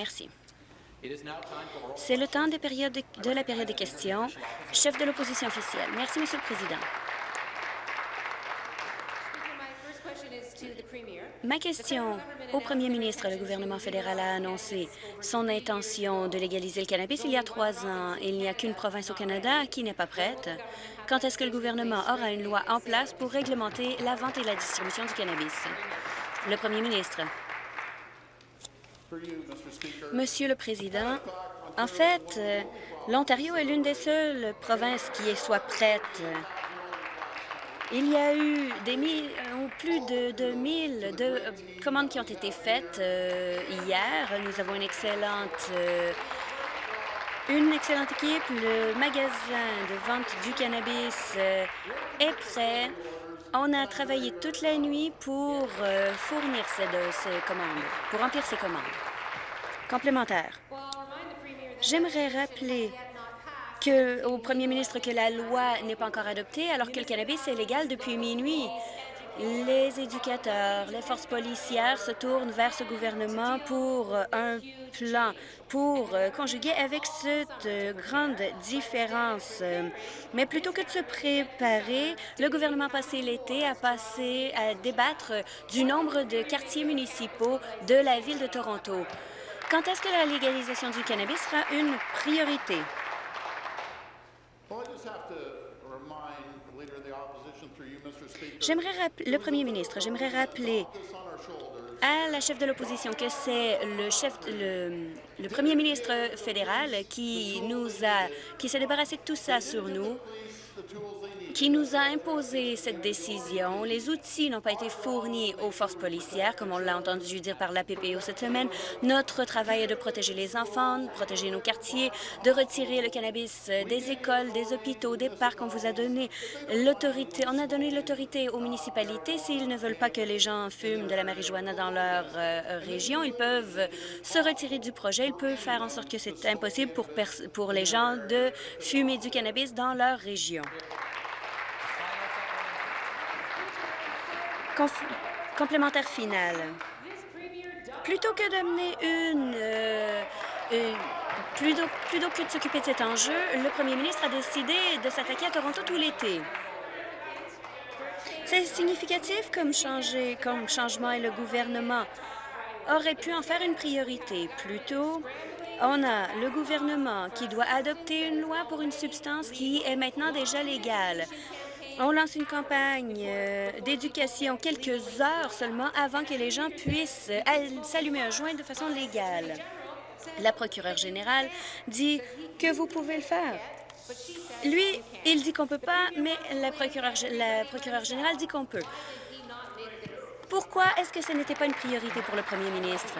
Merci. C'est le temps de la période des questions. Chef de l'opposition officielle. Merci, Monsieur le Président. Ma question au premier ministre, le gouvernement fédéral a annoncé son intention de légaliser le cannabis il y a trois ans. Il n'y a qu'une province au Canada qui n'est pas prête. Quand est-ce que le gouvernement aura une loi en place pour réglementer la vente et la distribution du cannabis? Le premier ministre. Monsieur le Président, en fait, euh, l'Ontario est l'une des seules provinces qui soit prête. Il y a eu euh, plus de, de 1000 de, euh, commandes qui ont été faites hier. Nous avons une excellente, équipe. Le magasin de vente du cannabis est prêt. On a travaillé toute la nuit pour fournir ces commandes, pour remplir ces commandes. Complémentaire. J'aimerais rappeler au premier ministre que la loi n'est pas encore adoptée alors que le cannabis est légal depuis minuit. Les éducateurs, les forces policières se tournent vers ce gouvernement pour un plan pour conjuguer avec cette grande différence. Mais plutôt que de se préparer, le gouvernement a passé l'été à passer à débattre du nombre de quartiers municipaux de la ville de Toronto. Quand est-ce que la légalisation du cannabis sera une priorité? J'aimerais le premier ministre, j'aimerais rappeler à la chef de l'opposition que c'est le chef, le, le, premier ministre fédéral qui nous a, qui s'est débarrassé de tout ça sur nous qui nous a imposé cette décision. Les outils n'ont pas été fournis aux forces policières, comme on l'a entendu dire par la PPO cette semaine. Notre travail est de protéger les enfants, de protéger nos quartiers, de retirer le cannabis des écoles, des hôpitaux, des parcs. On vous a donné l'autorité, on a donné l'autorité aux municipalités. S'ils ne veulent pas que les gens fument de la marijuana dans leur euh, région, ils peuvent se retirer du projet. Ils peuvent faire en sorte que c'est impossible pour, pour les gens de fumer du cannabis dans leur région. Complémentaire final. Plutôt que d'amener une, euh, plutôt, plutôt que de s'occuper de cet enjeu, le premier ministre a décidé de s'attaquer à Toronto tout l'été. C'est significatif comme, comme changement et le gouvernement aurait pu en faire une priorité. Plutôt, on a le gouvernement qui doit adopter une loi pour une substance qui est maintenant déjà légale. On lance une campagne euh, d'éducation quelques heures seulement avant que les gens puissent euh, s'allumer un joint de façon légale. La procureure générale dit que vous pouvez le faire. Lui, il dit qu'on peut pas, mais la procureure, la procureure générale dit qu'on peut. Pourquoi est-ce que ce n'était pas une priorité pour le premier ministre?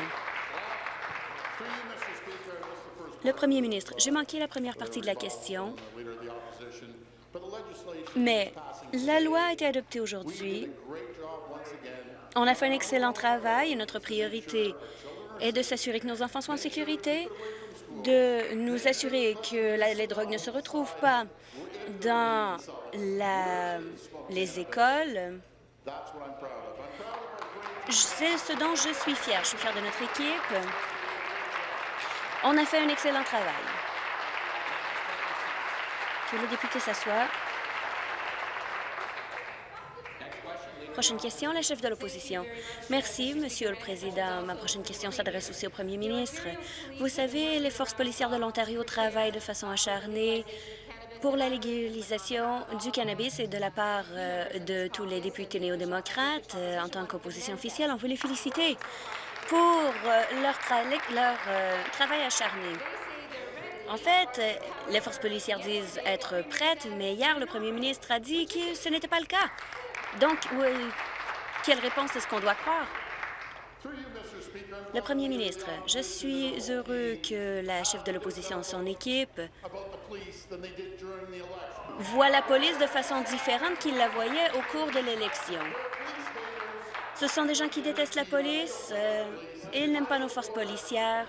Le premier ministre, j'ai manqué la première partie de la question. Mais la loi a été adoptée aujourd'hui. On a fait un excellent travail et notre priorité est de s'assurer que nos enfants soient en sécurité, de nous assurer que les drogues ne se retrouvent pas dans les écoles. C'est ce dont je suis fière. Je suis fière de notre équipe. On a fait un excellent travail. Que le député s'assoie. Prochaine question, la chef de l'opposition. Merci, Monsieur le Président. Ma prochaine question s'adresse aussi au Premier ministre. Vous savez, les forces policières de l'Ontario travaillent de façon acharnée pour la légalisation du cannabis et de la part euh, de tous les députés néo-démocrates. Euh, en tant qu'opposition officielle, on veut les féliciter pour euh, leur, leur travail acharné. En fait, les forces policières disent être prêtes, mais hier, le premier ministre a dit que ce n'était pas le cas. Donc, quelle réponse est-ce qu'on doit croire? Le premier ministre, je suis heureux que la chef de l'opposition et son équipe voient la police de façon différente qu'ils la voyaient au cours de l'élection. Ce sont des gens qui détestent la police, euh, ils n'aiment pas nos forces policières.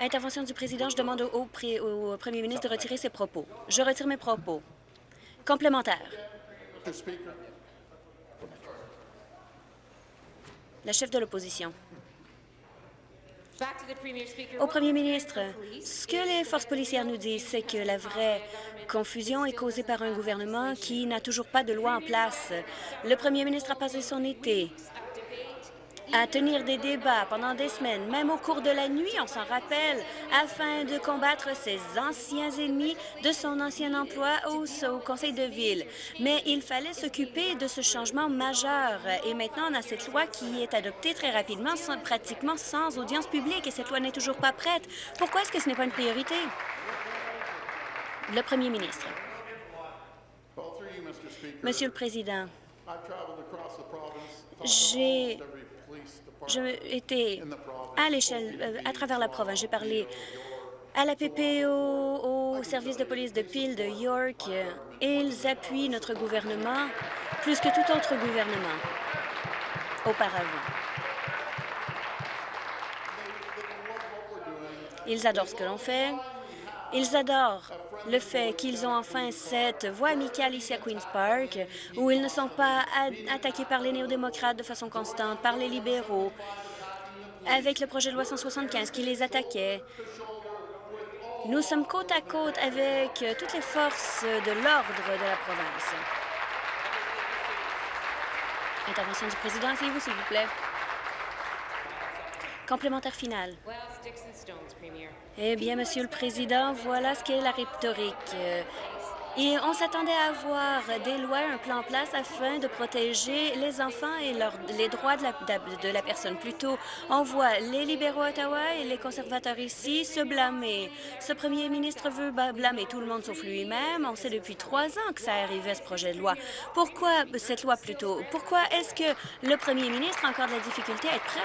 Intervention du président, je demande au premier ministre de retirer ses propos. Je retire mes propos. Complémentaire. La chef de l'opposition. Au premier ministre, ce que les forces policières nous disent, c'est que la vraie confusion est causée par un gouvernement qui n'a toujours pas de loi en place. Le premier ministre a passé son été à tenir des débats pendant des semaines, même au cours de la nuit, on s'en rappelle, afin de combattre ses anciens ennemis de son ancien emploi au, au conseil de ville. Mais il fallait s'occuper de ce changement majeur. Et maintenant, on a cette loi qui est adoptée très rapidement, sans, pratiquement sans audience publique, et cette loi n'est toujours pas prête. Pourquoi est-ce que ce n'est pas une priorité? Le premier ministre. Monsieur le Président, j'ai été à l'échelle, euh, à travers la province. J'ai parlé à la PPO, au service de police de Peel, de York. Ils appuient notre gouvernement plus que tout autre gouvernement auparavant. Ils adorent ce que l'on fait. Ils adorent le fait qu'ils ont enfin cette voie amicale ici à Queen's Park, où ils ne sont pas attaqués par les néo-démocrates de façon constante, par les libéraux, avec le projet de loi 175 qui les attaquait. Nous sommes côte à côte avec toutes les forces de l'ordre de la province. Intervention du président, s'il vous plaît. Complémentaire final. Eh bien, Monsieur le Président, voilà ce qu'est la rhétorique. Et on s'attendait à avoir des lois, un plan en place afin de protéger les enfants et les droits de la, de la personne. Plutôt, on voit les libéraux à Ottawa et les conservateurs ici se blâmer. Ce premier ministre veut blâmer tout le monde sauf lui-même. On sait depuis trois ans que ça arrivait, ce projet de loi. Pourquoi cette loi plutôt? Pourquoi est-ce que le premier ministre a encore de la difficulté à être prêt?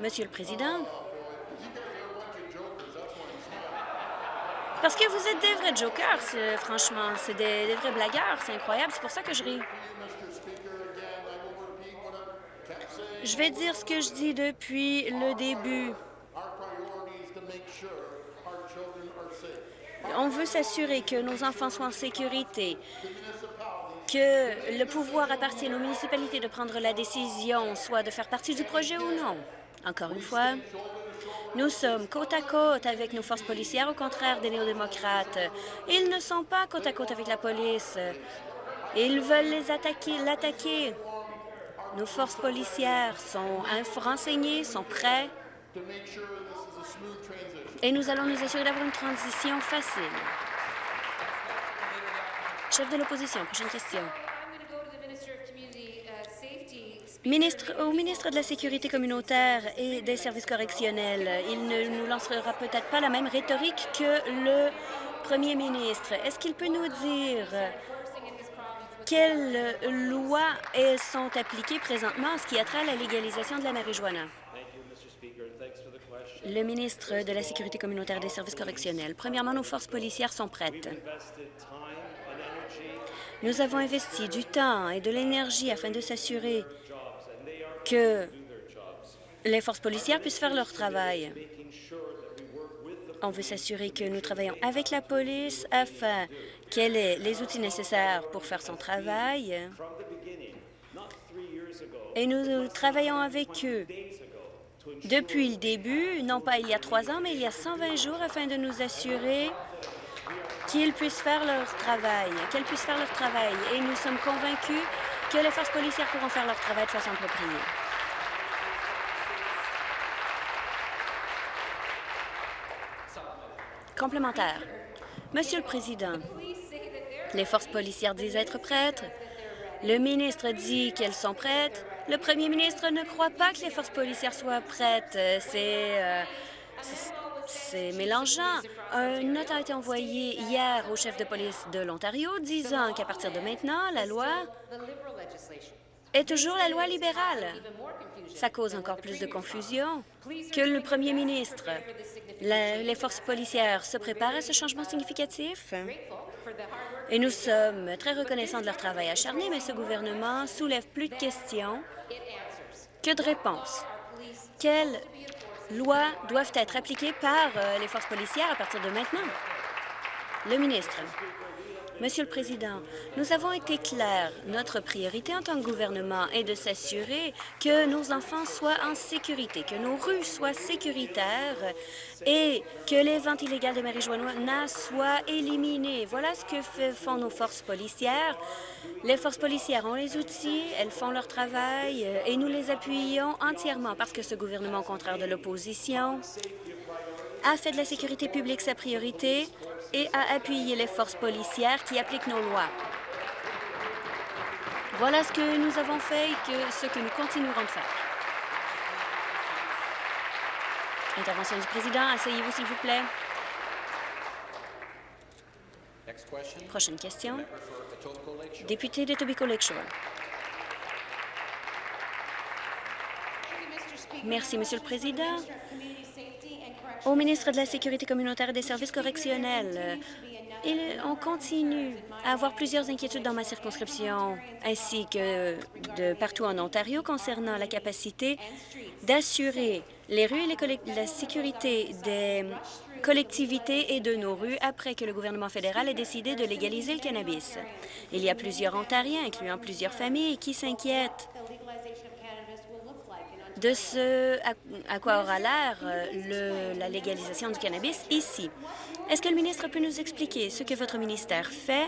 Monsieur le Président, parce que vous êtes des vrais jokers, franchement. C'est des, vrais blagueurs. C'est incroyable. C'est pour ça que je ris. Je vais dire ce que je dis depuis le début. On veut s'assurer que nos enfants soient en sécurité, que le pouvoir appartienne aux municipalités de prendre la décision, soit de faire partie du projet ou non. Encore une fois, nous sommes côte à côte avec nos forces policières, au contraire des néo-démocrates. Ils ne sont pas côte à côte avec la police. Ils veulent les attaquer, l'attaquer. Nos forces policières sont renseignées, sont prêts. Et nous allons nous assurer d'avoir une transition facile. Chef de l'opposition, prochaine question. Au ministre de la Sécurité communautaire et des services correctionnels, il ne nous lancera peut-être pas la même rhétorique que le premier ministre. Est-ce qu'il peut nous dire quelles lois sont appliquées présentement en ce qui a la légalisation de la marijuana? Le ministre de la Sécurité communautaire et des services correctionnels. Premièrement, nos forces policières sont prêtes. Nous avons investi du temps et de l'énergie afin de s'assurer que les forces policières puissent faire leur travail. On veut s'assurer que nous travaillons avec la police afin qu'elle ait les outils nécessaires pour faire son travail. Et nous travaillons avec eux depuis le début, non pas il y a trois ans, mais il y a 120 jours, afin de nous assurer qu'ils puissent faire leur travail, qu'elles puissent faire leur travail. Et nous sommes convaincus que les forces policières pourront faire leur travail de façon appropriée. Complémentaire. Monsieur le Président, les forces policières disent être prêtes. Le ministre dit qu'elles sont prêtes. Le premier ministre ne croit pas que les forces policières soient prêtes. C'est... Euh, c'est mélangeant. Un note a été envoyé hier au chef de police de l'Ontario disant qu'à partir de maintenant, la loi est toujours la loi libérale. Ça cause encore plus de confusion que le premier ministre. les forces policières se préparent à ce changement significatif et nous sommes très reconnaissants de leur travail acharné, mais ce gouvernement soulève plus de questions que de réponses. Quelles lois doivent être appliquées par euh, les forces policières à partir de maintenant? Le ministre. Monsieur le Président, nous avons été clairs. Notre priorité en tant que gouvernement est de s'assurer que nos enfants soient en sécurité, que nos rues soient sécuritaires et que les ventes illégales de marijuana soient éliminées. Voilà ce que font nos forces policières. Les forces policières ont les outils, elles font leur travail et nous les appuyons entièrement parce que ce gouvernement, au contraire de l'opposition, a fait de la sécurité publique sa priorité et à appuyer les forces policières qui appliquent nos lois. Voilà ce que nous avons fait et que, ce que nous continuerons de faire. Intervention du président. Asseyez-vous, s'il vous plaît. Prochaine question. Député de Tobico Lakeshore. Merci, Monsieur le Président au ministre de la Sécurité communautaire et des services correctionnels. on continue à avoir plusieurs inquiétudes dans ma circonscription, ainsi que de partout en Ontario, concernant la capacité d'assurer les rues et la sécurité des collectivités et de nos rues après que le gouvernement fédéral ait décidé de légaliser le cannabis. Il y a plusieurs Ontariens, incluant plusieurs familles, qui s'inquiètent de ce à, quoi aura l'air euh, la légalisation du cannabis ici. Est-ce que le ministre peut nous expliquer ce que votre ministère fait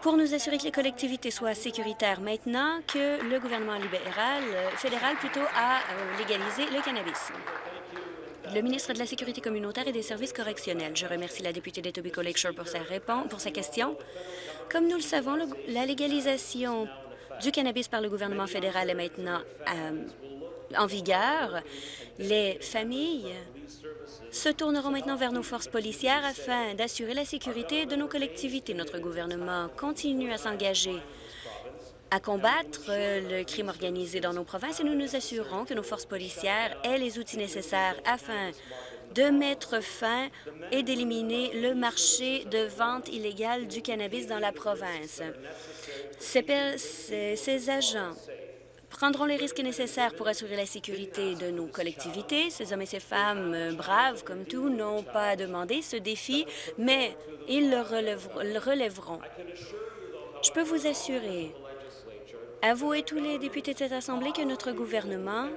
pour nous assurer que les collectivités soient sécuritaires maintenant que le gouvernement libéral, euh, fédéral plutôt, a euh, légalisé le cannabis? Le ministre de la Sécurité communautaire et des services correctionnels. Je remercie la députée d'Etobicoke Lakeshore pour sa, réponse, pour sa question. Comme nous le savons, la légalisation du cannabis par le gouvernement fédéral est maintenant en vigueur, les familles se tourneront maintenant vers nos forces policières afin d'assurer la sécurité de nos collectivités. Notre gouvernement continue à s'engager à combattre le crime organisé dans nos provinces et nous nous assurons que nos forces policières aient les outils nécessaires afin de mettre fin et d'éliminer le marché de vente illégale du cannabis dans la province. Ces, ces agents prendront les risques nécessaires pour assurer la sécurité de nos collectivités. Ces hommes et ces femmes euh, braves, comme tout, n'ont pas demandé ce défi, mais ils le, relèveront. Je peux vous assurer, à vous et tous les députés de cette Assemblée, que notre gouvernement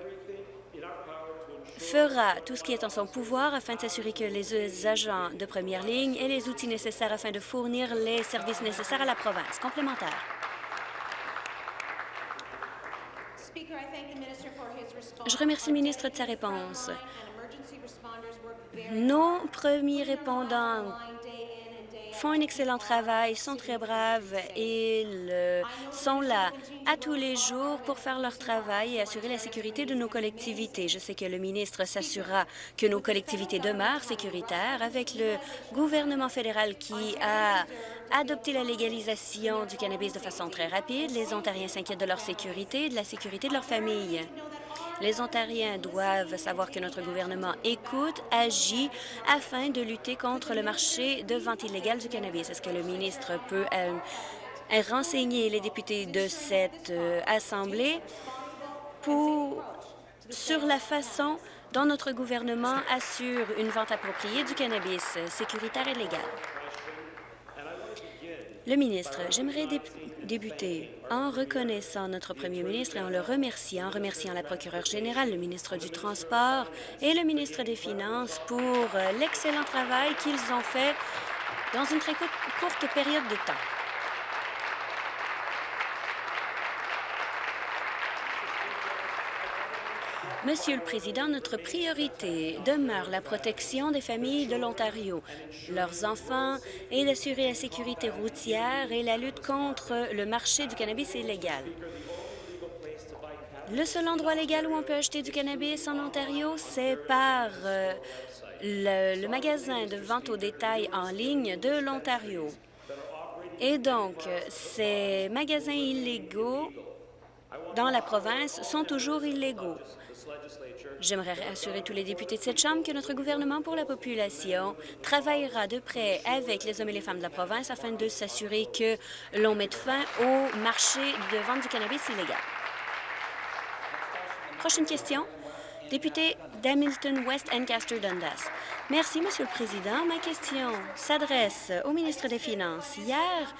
fera tout ce qui est en son pouvoir afin de s'assurer que les agents de première ligne aient les outils nécessaires afin de fournir les services nécessaires à la province. Complémentaire. Je remercie le ministre de sa réponse. Nos premiers répondants font un excellent travail, sont très braves et sont là à tous les jours pour faire leur travail et assurer la sécurité de nos collectivités. Je sais que le ministre s'assurera que nos collectivités demeurent sécuritaires avec le gouvernement fédéral qui a adopté la légalisation du cannabis de façon très rapide. Les Ontariens s'inquiètent de leur sécurité et de la sécurité de leur famille. Les Ontariens doivent savoir que notre gouvernement écoute, agit afin de lutter contre le marché de vente illégale du cannabis. Est-ce que le ministre peut euh, renseigner les députés de cette euh, Assemblée sur la façon dont notre gouvernement assure une vente appropriée du cannabis sécuritaire et légal? Le ministre, j'aimerais débuter en reconnaissant notre premier ministre et en le remerciant, en remerciant la procureure générale, le ministre du Transport et le ministre des Finances pour euh, l'excellent travail qu'ils ont fait dans une très courte période de temps. Monsieur le Président, notre priorité demeure la protection des familles de l'Ontario, leurs enfants et d'assurer la sécurité routière et la lutte contre le marché du cannabis illégal. Le seul endroit légal où on peut acheter du cannabis en Ontario, c'est par euh, le, le magasin de vente au détail en ligne de l'Ontario. Et donc, ces magasins illégaux dans la province sont toujours illégaux. J'aimerais rassurer tous les députés de cette Chambre que notre gouvernement pour la population travaillera de près avec les hommes et les femmes de la province afin de s'assurer que l'on mette fin au marché de vente du cannabis illégal. Prochaine question. Député d'Hamilton West Ancaster Dundas. Merci, Monsieur le Président. Ma question s'adresse au ministre des Finances. Hier,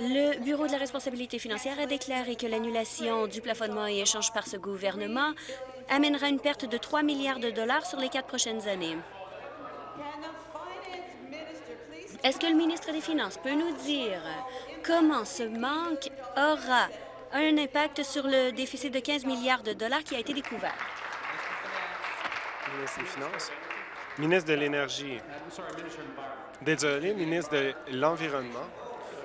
le Bureau de la responsabilité financière a déclaré que l'annulation du plafonnement et échange par ce gouvernement amènera une perte de 3 milliards de dollars sur les quatre prochaines années. Est-ce que le ministre des Finances peut nous dire comment ce manque aura un impact sur le déficit de 15 milliards de dollars qui a été découvert? Ministre des Finances. Ministre de l'Énergie. Désolé, ministre de l'Environnement.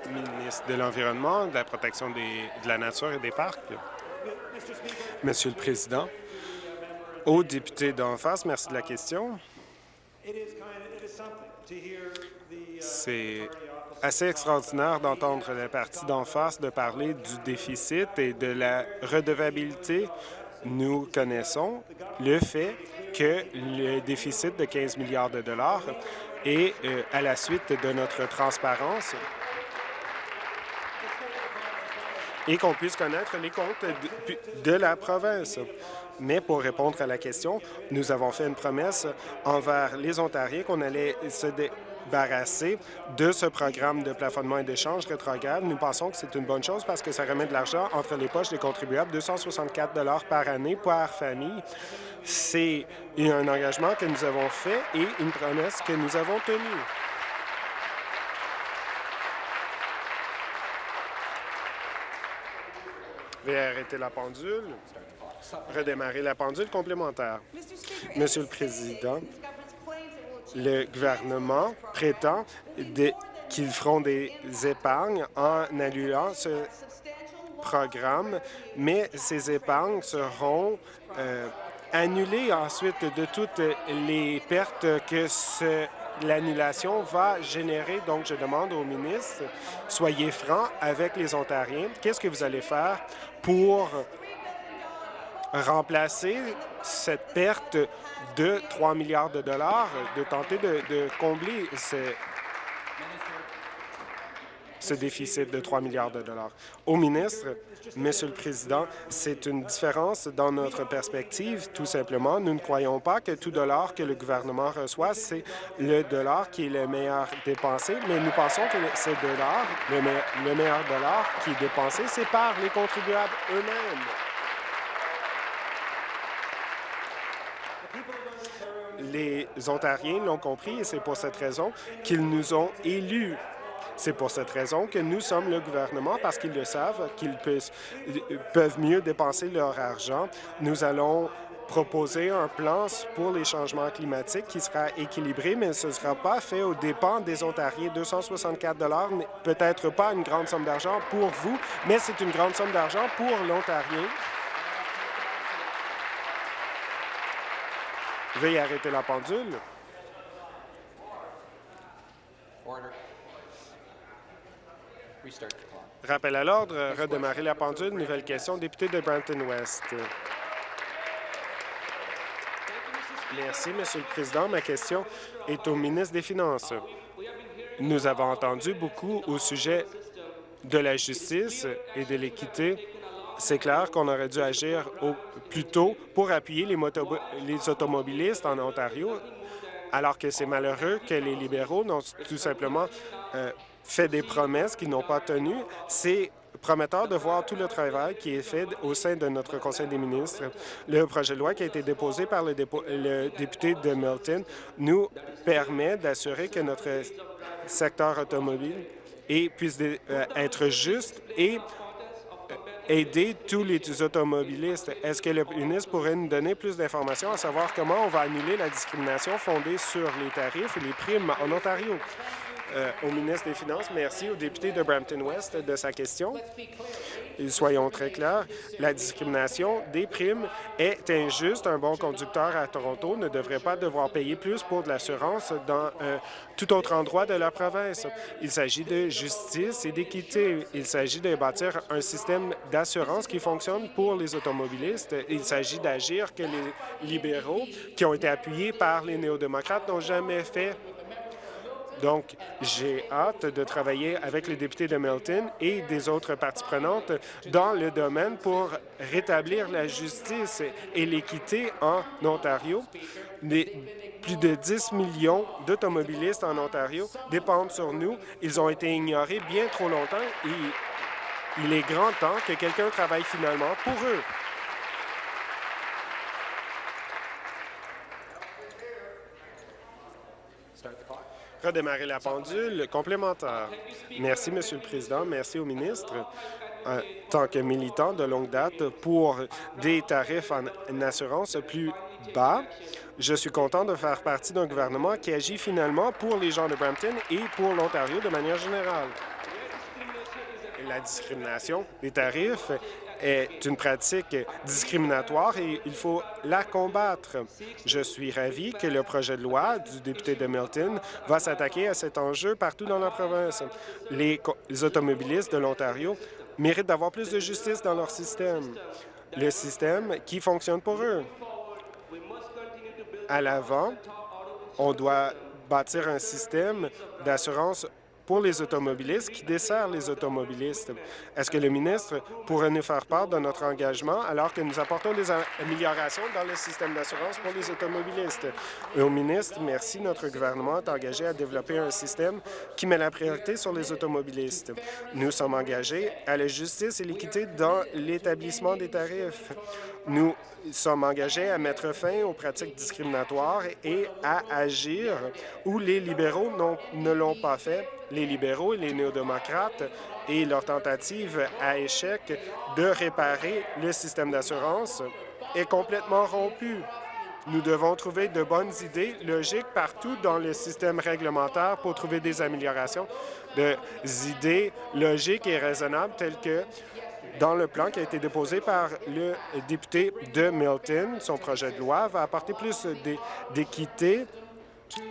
Ministre de l'Environnement, de la protection de la nature et des parcs. Monsieur le Président, au député d'en face, merci de la question. C'est assez extraordinaire d'entendre le parti d'en face de parler du déficit et de la redevabilité. Nous connaissons le fait que le déficit de 15 milliards de dollars est euh, à la suite de notre transparence et qu'on puisse connaître les comptes de, la province. Mais pour répondre à la question, nous avons fait une promesse envers les Ontariens qu'on allait se débarrasser de ce programme de plafonnement et d'échange rétrograde. Nous pensons que c'est une bonne chose parce que ça remet de l'argent entre les poches des contribuables, 264 par année par famille. C'est un engagement que nous avons fait et une promesse que nous avons tenue. Veuillez arrêter la pendule. Redémarrer la pendule complémentaire. Monsieur le Président, le gouvernement prétend qu'ils feront des épargnes en annulant ce programme, mais ces épargnes seront euh, annulées ensuite de toutes les pertes que l'annulation va générer. Donc, je demande au ministre, soyez franc avec les Ontariens. Qu'est-ce que vous allez faire pour remplacer cette perte de 3 milliards de dollars, de tenter de, combler ce, ce déficit de 3 milliards de dollars. Au ministre, Monsieur le Président, c'est une différence dans notre perspective. Tout simplement, nous ne croyons pas que tout dollar que le gouvernement reçoit, c'est le dollar qui est le meilleur dépensé, mais nous pensons que ce le, le meilleur dollar qui est dépensé, c'est par les contribuables eux-mêmes. Les Ontariens l'ont compris et c'est pour cette raison qu'ils nous ont élus. C'est pour cette raison que nous sommes le gouvernement, parce qu'ils le savent, qu'ils peuvent mieux dépenser leur argent. Nous allons proposer un plan pour les changements climatiques qui sera équilibré, mais ce ne sera pas fait aux dépens des Ontariens. 264 peut-être pas une grande somme d'argent pour vous, mais c'est une grande somme d'argent pour l'Ontarien. Veuillez arrêter la pendule. Rappel à l'ordre, redémarrer la pendule. Nouvelle question, député de Brampton-West. Merci, Monsieur le Président. Ma question est au ministre des Finances. Nous avons entendu beaucoup au sujet de la justice et de l'équité c'est clair qu'on aurait dû agir au, plus tôt pour appuyer les, les automobilistes en Ontario, alors que c'est malheureux que les libéraux n'ont tout simplement euh, fait des promesses qu'ils n'ont pas tenues. C'est prometteur de voir tout le travail qui est fait au sein de notre Conseil des ministres. Le projet de loi qui a été déposé par le, député de Milton nous permet d'assurer que notre secteur automobile puisse euh, être juste et aider tous les automobilistes. Est-ce que le ministre pourrait nous donner plus d'informations à savoir comment on va annuler la discrimination fondée sur les tarifs et les primes en Ontario? Euh, au ministre des Finances. Merci au député de Brampton-Ouest de sa question. soyons très clairs, la discrimination des primes est injuste. Un bon conducteur à Toronto ne devrait pas devoir payer plus pour de l'assurance dans euh, tout autre endroit de la province. Il s'agit de justice et d'équité. Il s'agit de bâtir un système d'assurance qui fonctionne pour les automobilistes. Il s'agit d'agir que les libéraux, qui ont été appuyés par les néo-démocrates, n'ont jamais fait Donc, j'ai hâte de travailler avec les députés de Milton et des autres parties prenantes dans le domaine pour rétablir la justice et l'équité en Ontario. plus de 10 millions d'automobilistes en Ontario dépendent sur nous. Ils ont été ignorés bien trop longtemps et il est grand temps que quelqu'un travaille finalement pour eux. Redémarrer la pendule complémentaire. Merci, Monsieur le Président. Merci au ministre. En tant que militant de longue date pour des tarifs en assurance plus bas, je suis content de faire partie d'un gouvernement qui agit finalement pour les gens de Brampton et pour l'Ontario de manière générale. La discrimination des tarifs est une pratique discriminatoire et il faut la combattre. Je suis ravi que le projet de loi du député de Milton va s'attaquer à cet enjeu partout dans la province. Les, automobilistes de l'Ontario méritent d'avoir plus de justice dans leur système, le système qui fonctionne pour eux. À l'avant, on doit bâtir un système d'assurance pour les automobilistes qui dessert les automobilistes. Est-ce que le ministre pourrait nous faire part de notre engagement alors que nous apportons des améliorations dans le système d'assurance pour les automobilistes? au ministre, merci. Notre gouvernement est engagé à développer un système qui met la priorité sur les automobilistes. Nous sommes engagés à la justice et l'équité dans l'établissement des tarifs. Nous sommes engagés à mettre fin aux pratiques discriminatoires et à agir où les libéraux ne l'ont pas fait, les libéraux et les néo-démocrates et leur tentative à échec de réparer le système d'assurance est complètement rompue. Nous devons trouver de bonnes idées logiques partout dans le système réglementaire pour trouver des améliorations, des idées logiques et raisonnables telles que dans le plan qui a été déposé par le député de Milton. Son projet de loi va apporter plus d'équité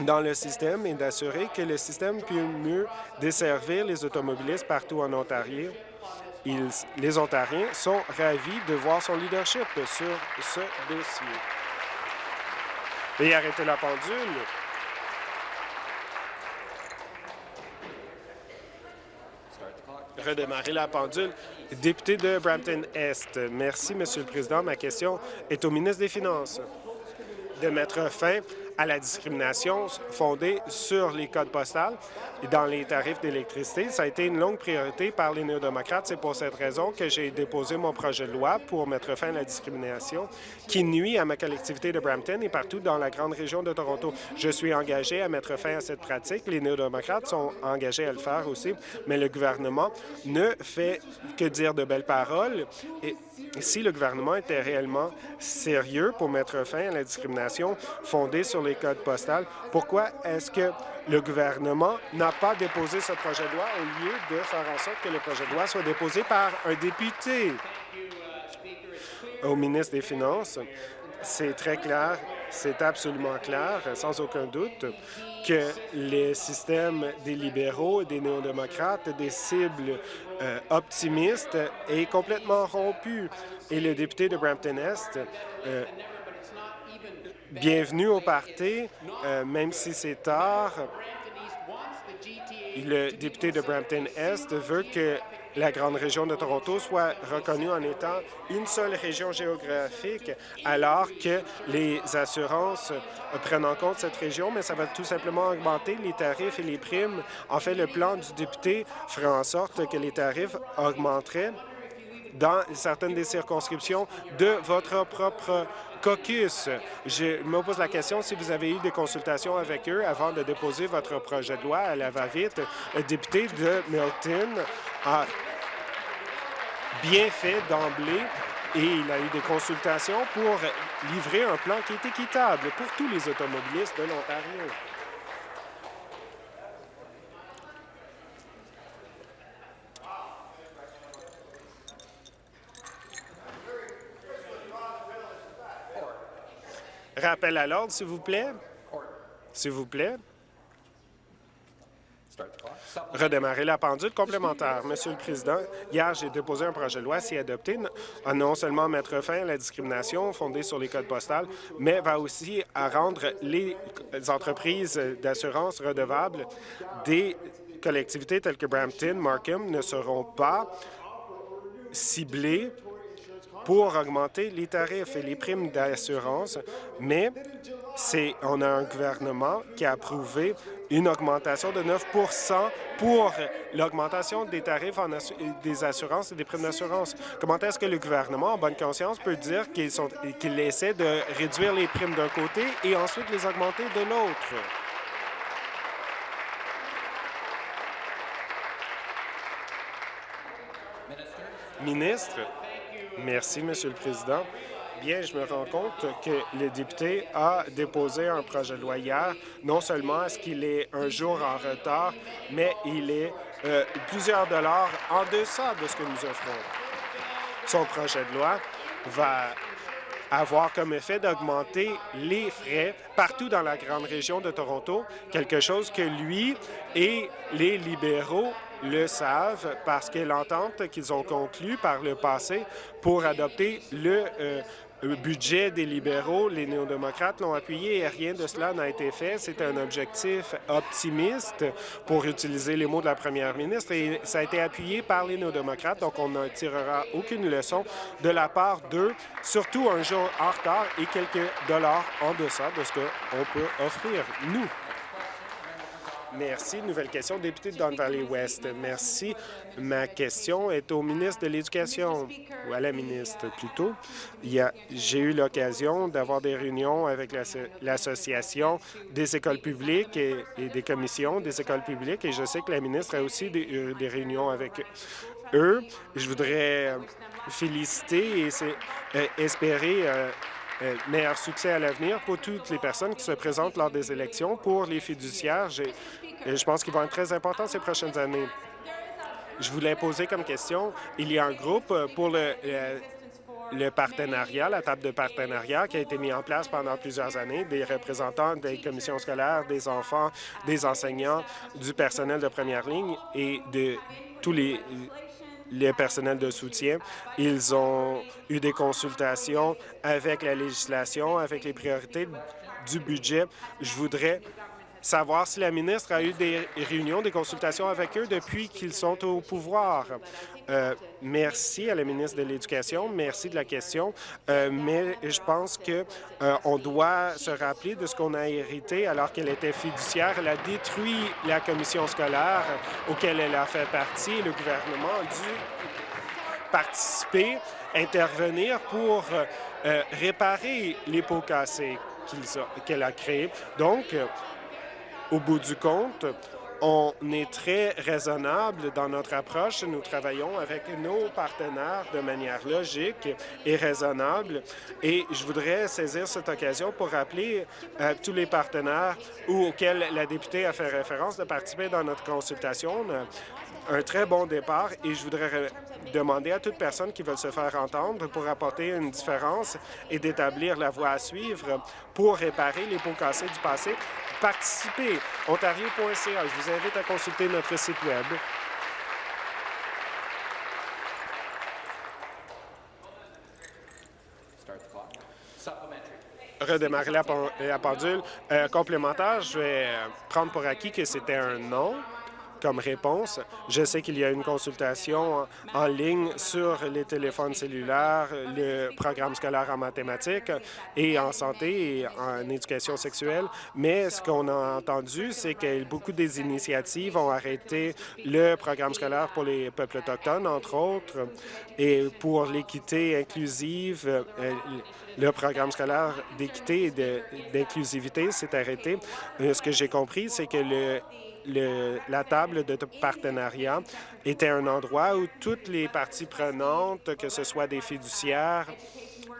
dans le système et d'assurer que le système puisse mieux desservir les automobilistes partout en Ontario. les Ontariens sont ravis de voir son leadership sur ce dossier. Et arrêtez la pendule. redémarrer la pendule. Député de Brampton-Est, merci, Monsieur le Président. Ma question est au ministre des Finances de mettre fin à la discrimination fondée sur les codes postales et dans les tarifs d'électricité. Ça a été une longue priorité par les néo-démocrates. C'est pour cette raison que j'ai déposé mon projet de loi pour mettre fin à la discrimination qui nuit à ma collectivité de Brampton et partout dans la grande région de Toronto. Je suis engagé à mettre fin à cette pratique. Les néo-démocrates sont engagés à le faire aussi, mais le gouvernement ne fait que dire de belles paroles. Si le gouvernement était réellement sérieux pour mettre fin à la discrimination fondée sur les codes postales, pourquoi est-ce que le gouvernement n'a pas déposé ce projet de loi au lieu de faire en sorte que le projet de loi soit déposé par un député? Au ministre des Finances, c'est très clair, c'est absolument clair, sans aucun doute, que les systèmes des libéraux et des néo-démocrates, des cibles euh, optimistes, est complètement rompu. Et le député de Brampton-Est, euh, bienvenue au parti, euh, même si c'est tard, le député de Brampton-Est veut que la grande région de Toronto soit reconnue en étant une seule région géographique, alors que les assurances prennent en compte cette région, mais ça va tout simplement augmenter les tarifs et les primes. En fait, le plan du député ferait en sorte que les tarifs augmenteraient dans certaines des circonscriptions de votre propre caucus. Je me pose la question si vous avez eu des consultations avec eux avant de déposer votre projet de loi à la va-vite. Le député de Milton a bien fait d'emblée et il a eu des consultations pour livrer un plan qui est équitable pour tous les automobilistes de l'Ontario. Rappel à l'ordre, s'il vous plaît. S'il vous plaît. redémarrer la pendule complémentaire. Monsieur le Président, hier, j'ai déposé un projet de loi, si adopté, à non seulement mettre fin à la discrimination fondée sur les codes postales, mais va aussi rendre les entreprises d'assurance redevables des collectivités telles que Brampton, Markham ne seront pas ciblées pour augmenter les tarifs et les primes d'assurance, mais on a un gouvernement qui a approuvé une augmentation de 9% pour l'augmentation des tarifs des assurances et des primes d'assurance. Comment est-ce que le gouvernement, en bonne conscience, peut dire qu'il essaie de réduire les primes d'un côté et ensuite les augmenter de l'autre? Ministre, merci, Monsieur le Président. Bien, je me rends compte que le député a déposé un projet de loi hier. Non seulement est-ce qu'il est un jour en retard, mais il est euh, plusieurs dollars en deçà de ce que nous offrons. Son projet de loi va avoir comme effet d'augmenter les frais partout dans la grande région de Toronto, quelque chose que lui et les libéraux le savent parce que l'entente qu'ils ont conclue par le passé pour adopter le euh, budget des libéraux, les néo-démocrates l'ont appuyé et rien de cela n'a été fait. C'est un objectif optimiste, pour utiliser les mots de la première ministre, et ça a été appuyé par les néo-démocrates, donc on ne tirera aucune leçon de la part d'eux, surtout un jour en retard et quelques dollars en deçà de ce qu'on peut offrir, nous. Merci. Nouvelle question, député de Don Valley West. Merci. Ma question est au ministre de l'Éducation, ou à la ministre plutôt. J'ai eu l'occasion d'avoir des réunions avec l'Association des écoles publiques et, des commissions des écoles publiques, et je sais que la ministre a aussi des, euh, réunions avec eux. Je voudrais euh, féliciter et euh, espérer meilleur succès à l'avenir pour toutes les personnes qui se présentent lors des élections. Pour les fiduciaires, je pense qu'ils vont être très importants ces prochaines années. Je voulais poser comme question, il y a un groupe pour le, le, partenariat, la table de partenariat qui a été mis en place pendant plusieurs années, des représentants des commissions scolaires, des enfants, des enseignants, du personnel de première ligne et de tous les les personnels de soutien. Ils ont eu des consultations avec la législation, avec les priorités du budget. Je voudrais savoir si la ministre a eu des réunions, des consultations avec eux depuis qu'ils sont au pouvoir. Euh, merci à la ministre de l'Éducation, merci de la question, euh, mais je pense qu'on euh, doit se rappeler de ce qu'on a hérité alors qu'elle était fiduciaire. Elle a détruit la commission scolaire auquel elle a fait partie. Le gouvernement a dû participer, intervenir pour réparer les pots cassés qu'elle a créés. Donc, au bout du compte, on est très raisonnable dans notre approche. Nous travaillons avec nos partenaires de manière logique et raisonnable. Et je voudrais saisir cette occasion pour rappeler à euh, tous les partenaires auxquels la députée a fait référence de participer dans notre consultation un très bon départ et je voudrais demander à toute personne qui veut se faire entendre pour apporter une différence et d'établir la voie à suivre pour réparer les pots cassés du passé. Participez ontario.ca. Je vous invite à consulter notre site Web. redémarrer la, pendule. Euh, complémentaire, je vais prendre pour acquis que c'était un non comme réponse. Je sais qu'il y a une consultation en ligne sur les téléphones cellulaires, le programme scolaire en mathématiques et en santé et en éducation sexuelle, mais ce qu'on a entendu, c'est que beaucoup des initiatives ont arrêté le programme scolaire pour les peuples autochtones, entre autres, et pour l'équité inclusive, euh, le programme scolaire d'équité et d'inclusivité s'est arrêté. Euh, ce que j'ai compris, c'est que le la table de partenariat était un endroit où toutes les parties prenantes, que ce soit des fiduciaires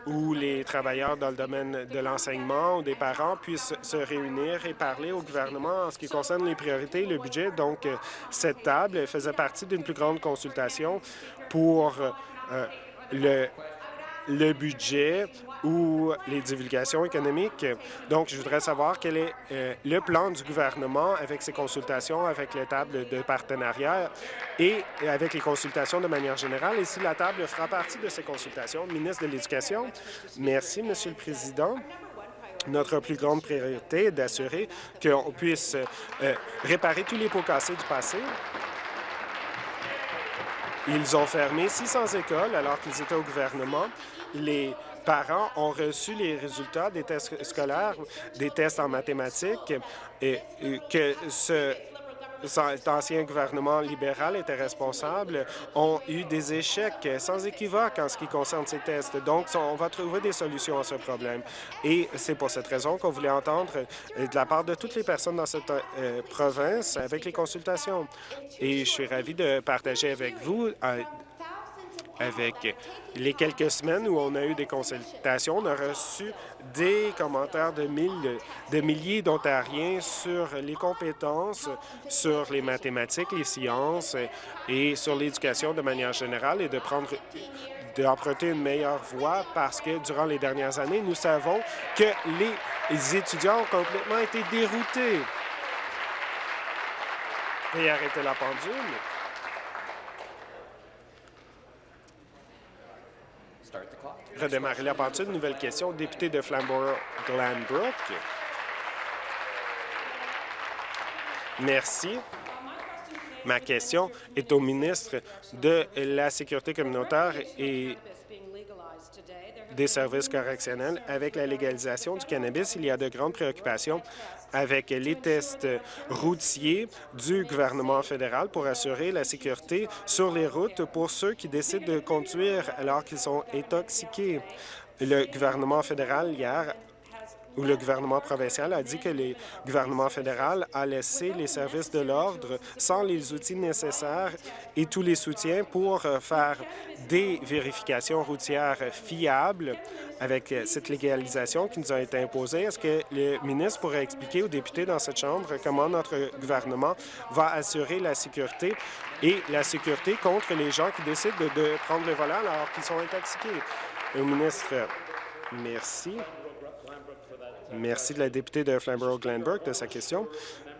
ou les travailleurs dans le domaine de l'enseignement ou des parents puissent se réunir et parler au gouvernement en ce qui concerne les priorités et le budget. Donc, euh, cette table faisait partie d'une plus grande consultation pour euh, le le budget ou les divulgations économiques. Donc, je voudrais savoir quel est euh, le plan du gouvernement avec ses consultations avec les tables de partenariat et avec les consultations de manière générale, et si la table fera partie de ces consultations. Ministre de l'Éducation, merci, Monsieur le Président. Notre plus grande priorité est d'assurer qu'on puisse euh, réparer tous les pots cassés du passé. Ils ont fermé 600 écoles alors qu'ils étaient au gouvernement. Les parents ont reçu les résultats des tests scolaires, des tests en mathématiques, et que ce l'ancien gouvernement libéral était responsable, ont eu des échecs sans équivoque en ce qui concerne ces tests. Donc, on va trouver des solutions à ce problème. Et c'est pour cette raison qu'on voulait entendre euh, de la part de toutes les personnes dans cette euh, province avec les consultations. Et je suis ravi de partager avec vous euh, avec les quelques semaines où on a eu des consultations, on a reçu des commentaires de, milliers d'Ontariens sur les compétences, sur les mathématiques, les sciences et sur l'éducation de manière générale et de prendre d'emprunter une meilleure voie parce que durant les dernières années, nous savons que les étudiants ont complètement été déroutés. Et arrêter la pendule. Redémarrer la partie. Nouvelle question, député de Flamborough-Glanbrook. Merci. Ma question est au ministre de la Sécurité communautaire et des services correctionnels. Avec la légalisation du cannabis, il y a de grandes préoccupations avec les tests routiers du gouvernement fédéral pour assurer la sécurité sur les routes pour ceux qui décident de conduire alors qu'ils sont intoxiqués. Le gouvernement fédéral, hier, où le gouvernement provincial a dit que le gouvernement fédéral a laissé les services de l'ordre sans les outils nécessaires et tous les soutiens pour euh, faire des vérifications routières fiables avec euh, cette légalisation qui nous a été imposée. Est-ce que le ministre pourrait expliquer aux députés dans cette Chambre comment notre gouvernement va assurer la sécurité et la sécurité contre les gens qui décident de, prendre le volant alors qu'ils sont intoxiqués? Le ministre, merci. Merci de la députée de Flamborough-Glenbrook de sa question.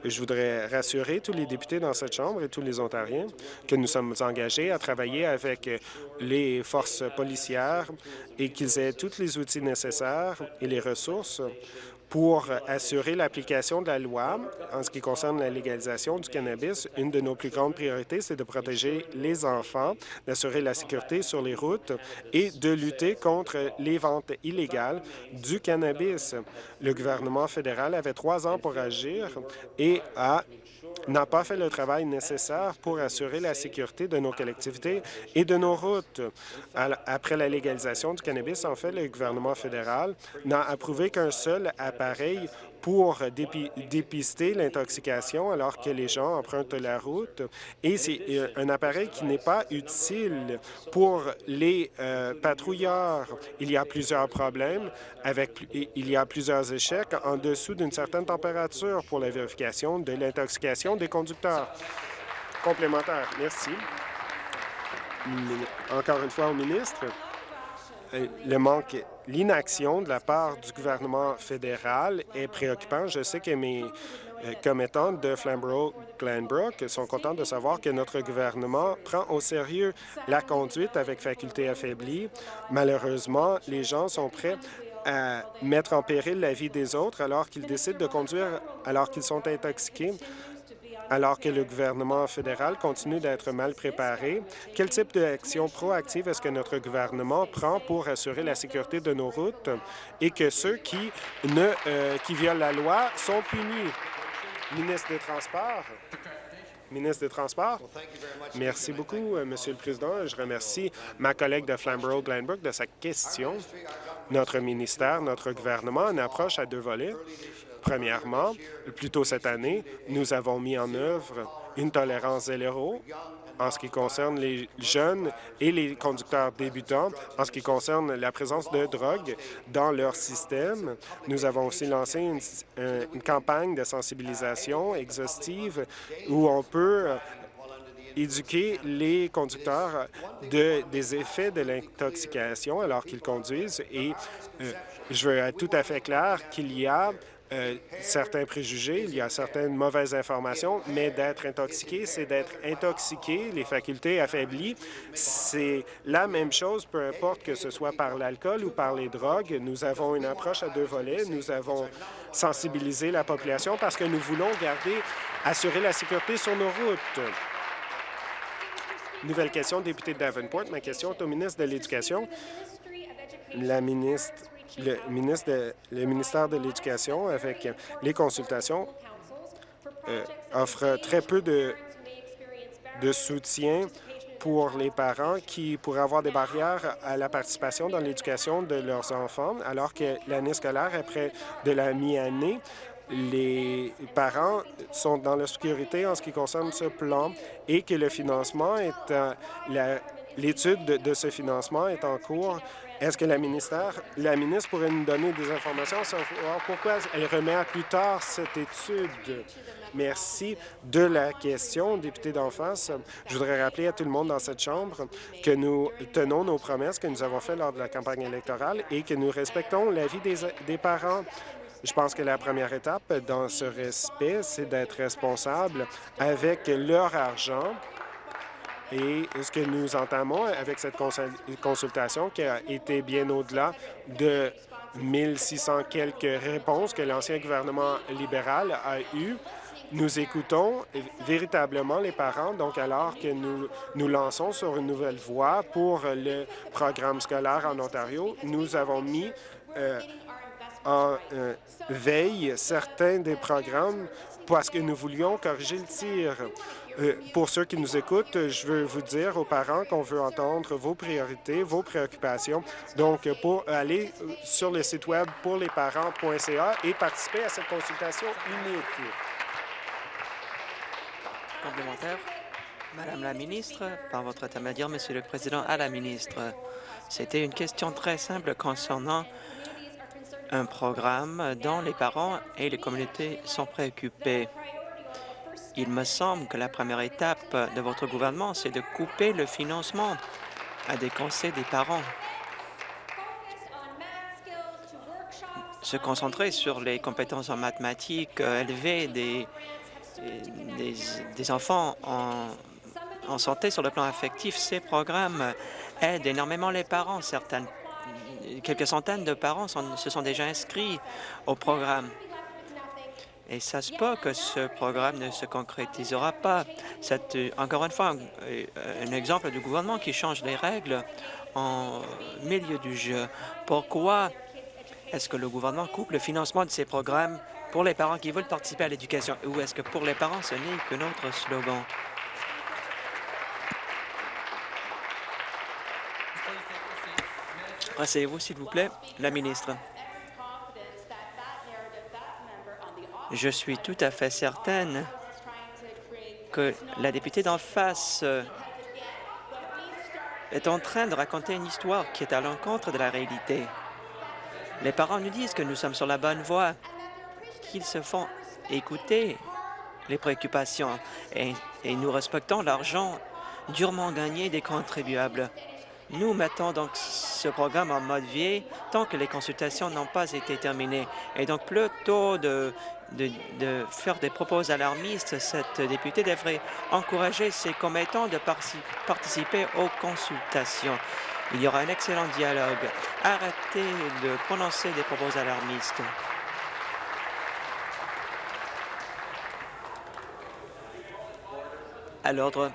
Je voudrais rassurer tous les députés dans cette Chambre et tous les Ontariens que nous sommes engagés à travailler avec les forces policières et qu'ils aient tous les outils nécessaires et les ressources pour assurer l'application de la loi en ce qui concerne la légalisation du cannabis. Une de nos plus grandes priorités, c'est de protéger les enfants, d'assurer la sécurité sur les routes et de lutter contre les ventes illégales du cannabis. Le gouvernement fédéral avait trois ans pour agir et a n'a pas fait le travail nécessaire pour assurer la sécurité de nos collectivités et de nos routes. Après la légalisation du cannabis, en fait, le gouvernement fédéral n'a approuvé qu'un seul appareil pour dépister l'intoxication alors que les gens empruntent la route. Et c'est euh, un appareil qui n'est pas utile pour les euh, patrouilleurs. Il y a plusieurs problèmes, avec, il y a plusieurs échecs en dessous d'une certaine température pour la vérification de l'intoxication des conducteurs. Complémentaire. Merci. Encore une fois au ministre. Euh, le manque, l'inaction de la part du gouvernement fédéral est préoccupant. Je sais que mes euh, commettants de Flamborough-Glenbrook sont contents de savoir que notre gouvernement prend au sérieux la conduite avec faculté affaiblie. Malheureusement, les gens sont prêts à mettre en péril la vie des autres alors qu'ils décident de conduire alors qu'ils sont intoxiqués alors que le gouvernement fédéral continue d'être mal préparé. Quel type d'action proactive est-ce que notre gouvernement prend pour assurer la sécurité de nos routes et que ceux qui, ne, euh, qui violent la loi sont punis? Ministre des Transports. Ministre des Transports. Merci beaucoup, euh, Monsieur le Président. Je remercie ma collègue de Flamborough-Glenbrook de sa question. Notre ministère, notre gouvernement une approche à deux volets. Premièrement, plus tôt cette année, nous avons mis en œuvre une tolérance zéro en ce qui concerne les jeunes et les conducteurs débutants, en ce qui concerne la présence de drogue dans leur système. Nous avons aussi lancé une, une campagne de sensibilisation exhaustive où on peut éduquer les conducteurs de, des effets de l'intoxication alors qu'ils conduisent et euh, je veux être tout à fait clair qu'il y a euh, certains préjugés, il y a certaines mauvaises informations, mais d'être intoxiqué, c'est d'être intoxiqué, les facultés affaiblies. C'est la même chose, peu importe que ce soit par l'alcool ou par les drogues. Nous avons une approche à deux volets. Nous avons sensibilisé la population parce que nous voulons garder, assurer la sécurité sur nos routes. Nouvelle question, député de Davenport. Ma question est au ministre de l'Éducation. La ministre le, ministère de l'Éducation, avec les consultations, euh, offre très peu de, soutien pour les parents qui pourraient avoir des barrières à la participation dans l'éducation de leurs enfants, alors que l'année scolaire est près de la mi-année. Les parents sont dans l'obscurité en ce qui concerne ce plan et que le financement est... L'étude de, de ce financement est en cours est-ce que la, ministère, la ministre pourrait nous donner des informations sur pourquoi elle remet à plus tard cette étude? Merci de la question, député d'en face. Je voudrais rappeler à tout le monde dans cette Chambre que nous tenons nos promesses que nous avons faites lors de la campagne électorale et que nous respectons l'avis des, des parents. Je pense que la première étape dans ce respect, c'est d'être responsable avec leur argent et ce que nous entamons avec cette consultation qui a été bien au-delà de 1600 quelques réponses que l'ancien gouvernement libéral a eues, nous écoutons véritablement les parents, donc alors que nous nous lançons sur une nouvelle voie pour le programme scolaire en Ontario, nous avons mis euh, en euh, veille certains des programmes parce que nous voulions corriger le tir. Euh, pour ceux qui nous écoutent, je veux vous dire aux parents qu'on veut entendre vos priorités, vos préoccupations. Donc, pour aller sur le site web pour les parents.ca et participer à cette consultation unique. Complémentaire. Madame la ministre, par votre intermédiaire, Monsieur le Président, à la ministre, c'était une question très simple concernant un programme dont les parents et les communautés sont préoccupés. Il me semble que la première étape de votre gouvernement, c'est de couper le financement à des conseils des parents. Se concentrer sur les compétences en mathématiques, euh, élever des, des, enfants en, en santé sur le plan affectif, ces programmes aident énormément les parents. Certaines, quelques centaines de parents se sont déjà inscrits au programme. Et ça se peut que ce programme ne se concrétisera pas. C'est euh, encore une fois euh, un, exemple du gouvernement qui change les règles en milieu du jeu. Pourquoi est-ce que le gouvernement coupe le financement de ces programmes pour les parents qui veulent participer à l'éducation? Ou est-ce que pour les parents, ce n'est que notre slogan? Asseyez-vous, s'il vous plaît. La ministre. Je suis tout à fait certaine que la députée d'en face est en train de raconter une histoire qui est à l'encontre de la réalité. Les parents nous disent que nous sommes sur la bonne voie, qu'ils se font écouter les préoccupations et nous respectons l'argent durement gagné des contribuables. Nous mettons donc ce programme en mode vie tant que les consultations n'ont pas été terminées. Et donc, plutôt de, de, de, faire des propos alarmistes, cette députée devrait encourager ses commettants de participer aux consultations. Il y aura un excellent dialogue. Arrêtez de prononcer des propos alarmistes. À l'ordre.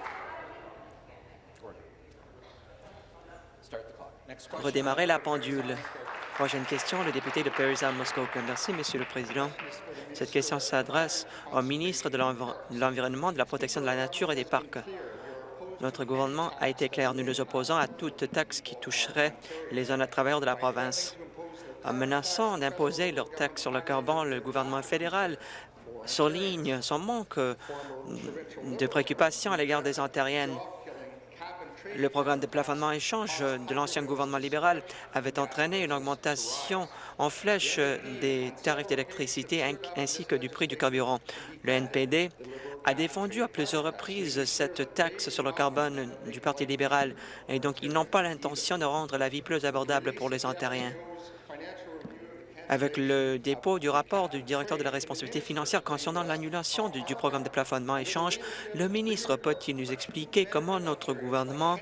Redémarrer la pendule. Prochaine question, le député de Parry Muskoka. Merci, Monsieur le Président. Cette question s'adresse au ministre de l'Environnement, de la Protection de la Nature et des Parcs. Notre gouvernement a été clair. Nous nous opposons à toute taxe qui toucherait les zones à travers de la province. En menaçant d'imposer leur taxe sur le carbone, le gouvernement fédéral souligne son manque de préoccupation à l'égard des Ontariennes. Le programme de plafonnement échange de l'ancien gouvernement libéral avait entraîné une augmentation en flèche des tarifs d'électricité ainsi que du prix du carburant. Le NPD a défendu à plusieurs reprises cette taxe sur le carbone du Parti libéral et donc ils n'ont pas l'intention de rendre la vie plus abordable pour les Ontariens. Avec le dépôt du rapport du directeur de la responsabilité financière concernant l'annulation du, programme de plafonnement échange, le ministre peut-il nous expliquer comment notre gouvernement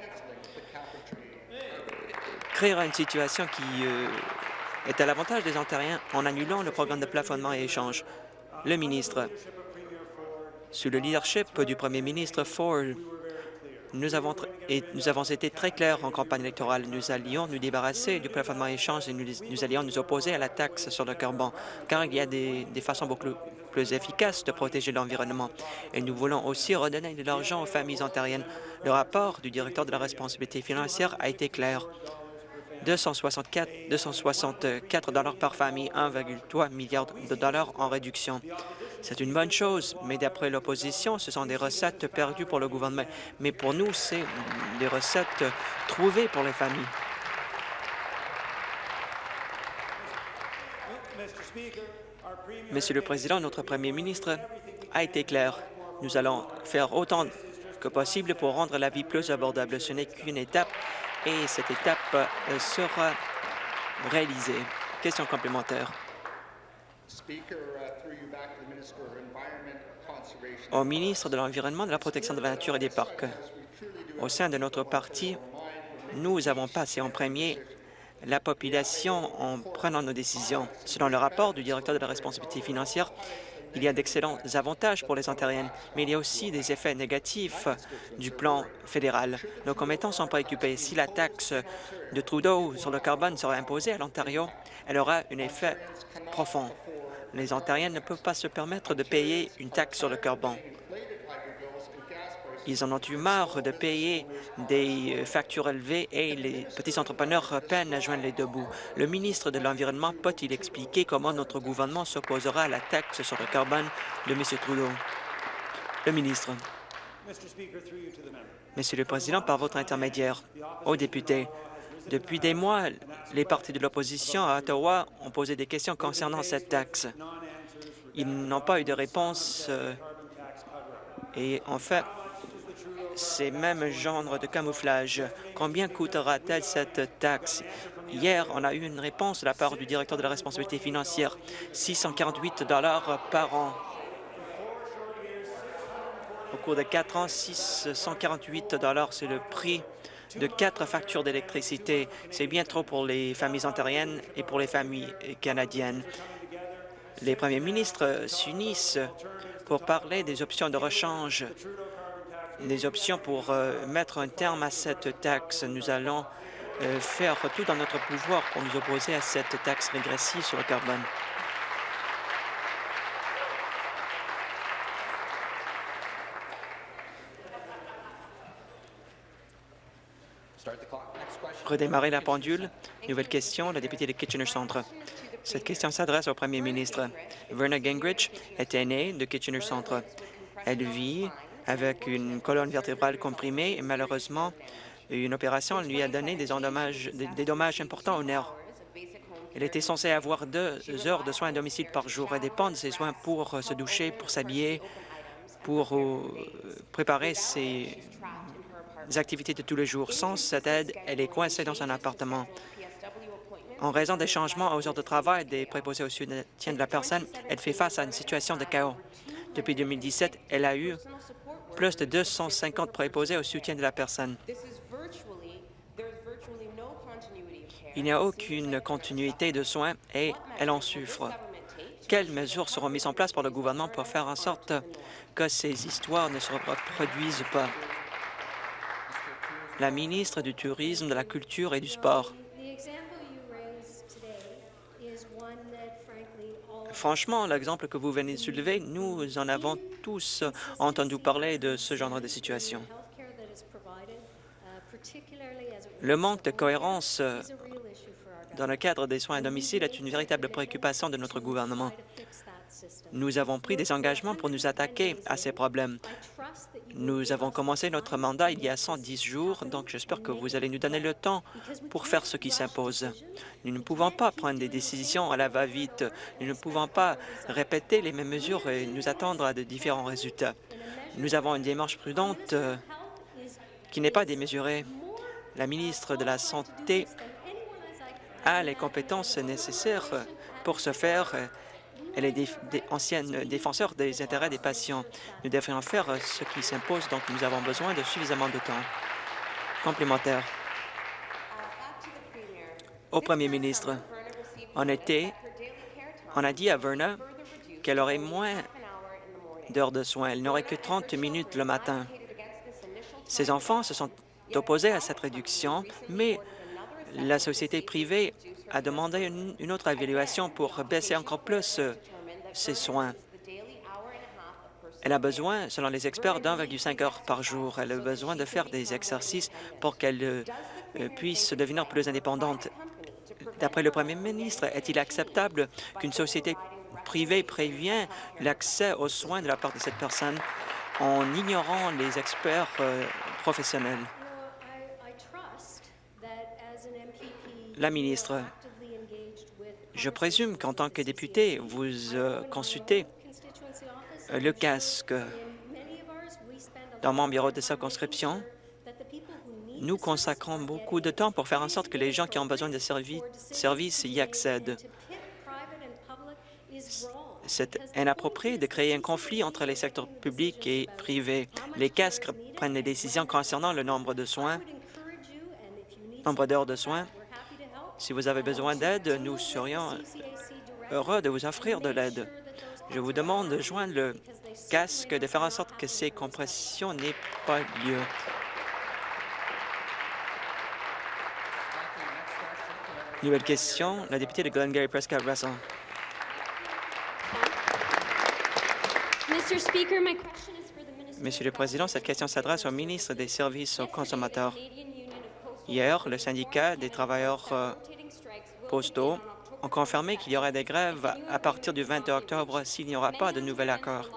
créera une situation qui euh, est à l'avantage des Ontariens en annulant le programme de plafonnement et échange? Le ministre, sous le leadership du premier ministre Ford, nous avons, été très clairs en campagne électorale. Nous allions nous débarrasser du plafonnement échange et nous, allions nous opposer à la taxe sur le carbone, car il y a des façons beaucoup plus efficaces de protéger l'environnement. Et nous voulons aussi redonner de l'argent aux familles ontariennes. Le rapport du directeur de la responsabilité financière a été clair. 264, 264 dollars par famille, 1,3 milliard de dollars en réduction. C'est une bonne chose, mais d'après l'opposition, ce sont des recettes perdues pour le gouvernement. Mais pour nous, c'est des recettes trouvées pour les familles. Monsieur le Président, notre Premier ministre a été clair. Nous allons faire autant que possible pour rendre la vie plus abordable. Ce n'est qu'une étape et cette étape euh, sera réalisée. Question complémentaire. Au ministre de l'Environnement, de la Protection de la Nature et des Parcs, au sein de notre parti, nous avons passé en premier la population en prenant nos décisions. Selon le rapport du directeur de la responsabilité financière, il y a d'excellents avantages pour les Ontariennes, mais il y a aussi des effets négatifs du plan fédéral. Nos commettants sont préoccupés. Si la taxe de Trudeau sur le carbone sera imposée à l'Ontario, elle aura un effet profond. Les Ontariennes ne peuvent pas se permettre de payer une taxe sur le carbone. Ils en ont eu marre de payer des factures élevées et les petits entrepreneurs peinent à joindre les deux bouts. Le ministre de l'Environnement peut-il expliquer comment notre gouvernement s'opposera à la taxe sur le carbone de M. Trudeau? Le ministre. Monsieur le Président, par votre intermédiaire, aux députés, depuis des mois, les partis de l'opposition à Ottawa ont posé des questions concernant cette taxe. Ils n'ont pas eu de réponse euh, et en fait, ces mêmes genres de camouflage. Combien coûtera-t-elle cette taxe? Hier, on a eu une réponse de la part du directeur de la responsabilité financière, 648 dollars par an. Au cours de quatre ans, 648 dollars, c'est le prix de quatre factures d'électricité. C'est bien trop pour les familles ontariennes et pour les familles canadiennes. Les premiers ministres s'unissent pour parler des options de rechange des options pour euh, mettre un terme à cette taxe. Nous allons euh, faire tout dans notre pouvoir pour nous opposer à cette taxe régressive sur le carbone. Redémarrer la pendule. Nouvelle question, la députée de Kitchener Centre. Cette question s'adresse au premier ministre. Verna Gingrich est aînée de Kitchener Centre. Elle vit avec une colonne vertébrale comprimée et malheureusement, une opération lui a donné des, dommages, des dommages importants au nerf. Elle était censée avoir deux heures de soins à domicile par jour. Elle dépend de ces soins pour se doucher, pour s'habiller, pour euh, préparer ses activités de tous les jours. Sans cette aide, elle est coincée dans son appartement. En raison des changements aux heures de travail des préposés au soutien de la personne, elle fait face à une situation de chaos. Depuis 2017, elle a eu plus de 250 préposés au soutien de la personne. Il n'y a aucune continuité de soins et elle en souffre. Quelles mesures seront mises en place par le gouvernement pour faire en sorte que ces histoires ne se reproduisent pas? La ministre du Tourisme, de la Culture et du Sport. Franchement, l'exemple que vous venez de soulever, nous en avons tous entendu parler de ce genre de situation. Le manque de cohérence dans le cadre des soins à domicile est une véritable préoccupation de notre gouvernement. Nous avons pris des engagements pour nous attaquer à ces problèmes. Nous avons commencé notre mandat il y a 110 jours, donc j'espère que vous allez nous donner le temps pour faire ce qui s'impose. Nous ne pouvons pas prendre des décisions à la va-vite. Nous ne pouvons pas répéter les mêmes mesures et nous attendre à de différents résultats. Nous avons une démarche prudente euh, qui n'est pas démesurée. La ministre de la Santé a les compétences nécessaires pour ce faire. Elle est ancienne défenseur des intérêts des patients. Nous devrions faire ce qui s'impose, donc nous avons besoin de suffisamment de temps. Complémentaire. Au premier ministre, en été, on a dit à Verna qu'elle aurait moins d'heures de soins. Elle n'aurait que 30 minutes le matin. Ses enfants se sont opposés à cette réduction, mais la société privée a demandé une, autre évaluation pour baisser encore plus euh, ses soins. Elle a besoin, selon les experts, d'1,5 heures par jour. Elle a besoin de faire des exercices pour qu'elle euh, euh, puisse devenir plus indépendante. D'après le premier ministre, est-il acceptable qu'une société privée prévient l'accès aux soins de la part de cette personne en ignorant les experts professionnels? La ministre, je présume qu'en tant que député, vous euh, consultez le casque. Dans mon bureau de circonscription, nous consacrons beaucoup de temps pour faire en sorte que les gens qui ont besoin de services y accèdent. C'est inapproprié de créer un conflit entre les secteurs publics et privés. Les casques prennent des décisions concernant le nombre de soins, nombre d'heures de soins, si vous avez besoin d'aide, nous serions heureux de vous offrir de l'aide. Je vous demande de joindre le casque, de faire en sorte que ces compressions n'aient pas lieu. Nouvelle question, la députée de Glengarry Prescott Russell. Monsieur le Président, cette question s'adresse au ministre des Services aux consommateurs. Hier, le syndicat des travailleurs euh, postaux ont confirmé qu'il y aurait des grèves à partir du 20 octobre s'il n'y aura pas de nouvel accord.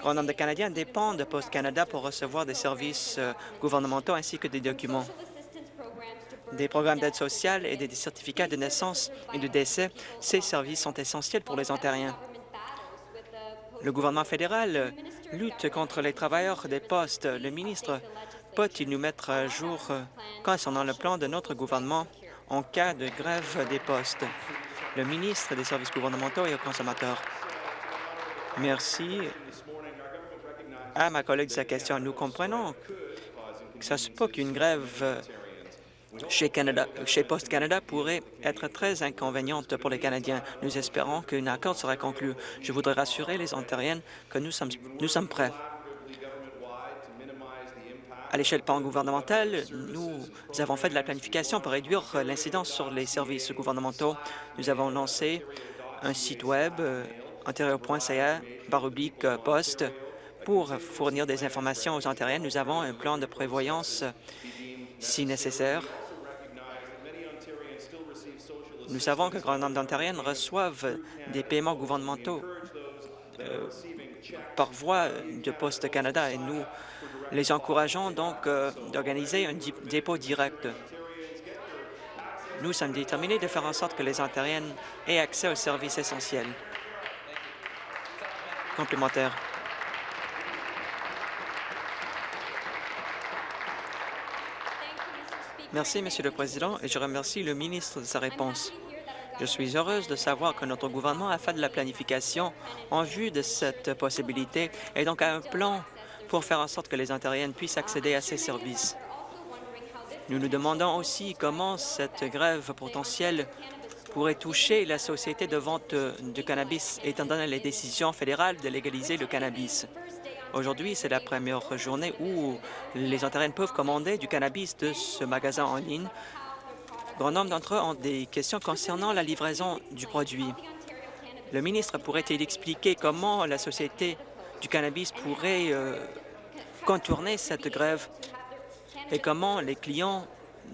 Grand nombre de Canadiens dépendent de Post Canada pour recevoir des services euh, gouvernementaux ainsi que des documents. Des programmes d'aide sociale et des certificats de naissance et de décès, ces services sont essentiels pour les Ontariens. Le gouvernement fédéral lutte contre les travailleurs des postes. Le ministre peut-il nous mettre à jour euh, concernant le plan de notre gouvernement en cas de grève des postes? Le ministre des Services gouvernementaux et aux consommateurs. Merci à ma collègue de sa question. Nous comprenons que ça se peut qu'une grève euh, chez, Canada, Post Canada pourrait être très inconvéniente pour les Canadiens. Nous espérons qu'un accord sera conclu. Je voudrais rassurer les Ontariennes que nous sommes, nous sommes prêts. À l'échelle pan-gouvernementale, nous avons fait de la planification pour réduire l'incidence sur les services gouvernementaux. Nous avons lancé un site Web, euh, ontario.ca, baroblique euh, poste, pour fournir des informations aux Ontariens. Nous avons un plan de prévoyance si nécessaire. Nous savons que grand nombre d'Ontariennes reçoivent des paiements gouvernementaux euh, par voie de Poste Canada et nous les encourageons donc euh, d'organiser un dépôt direct. Nous sommes déterminés de faire en sorte que les Ontariennes aient accès aux services essentiels. Complémentaire. Merci, Monsieur le Président, et je remercie le ministre de sa réponse. Je suis heureuse de savoir que notre gouvernement a fait de la planification en vue de cette possibilité et donc a un plan pour faire en sorte que les Ontariennes puissent accéder à ces services. Nous nous demandons aussi comment cette grève potentielle pourrait toucher la société de vente de cannabis, étant donné les décisions fédérales de légaliser le cannabis. Aujourd'hui, c'est la première journée où les Ontariennes peuvent commander du cannabis de ce magasin en ligne. Grand nombre d'entre eux ont des questions concernant la livraison du produit. Le ministre pourrait-il expliquer comment la société du cannabis pourrait euh, contourner cette grève et comment les clients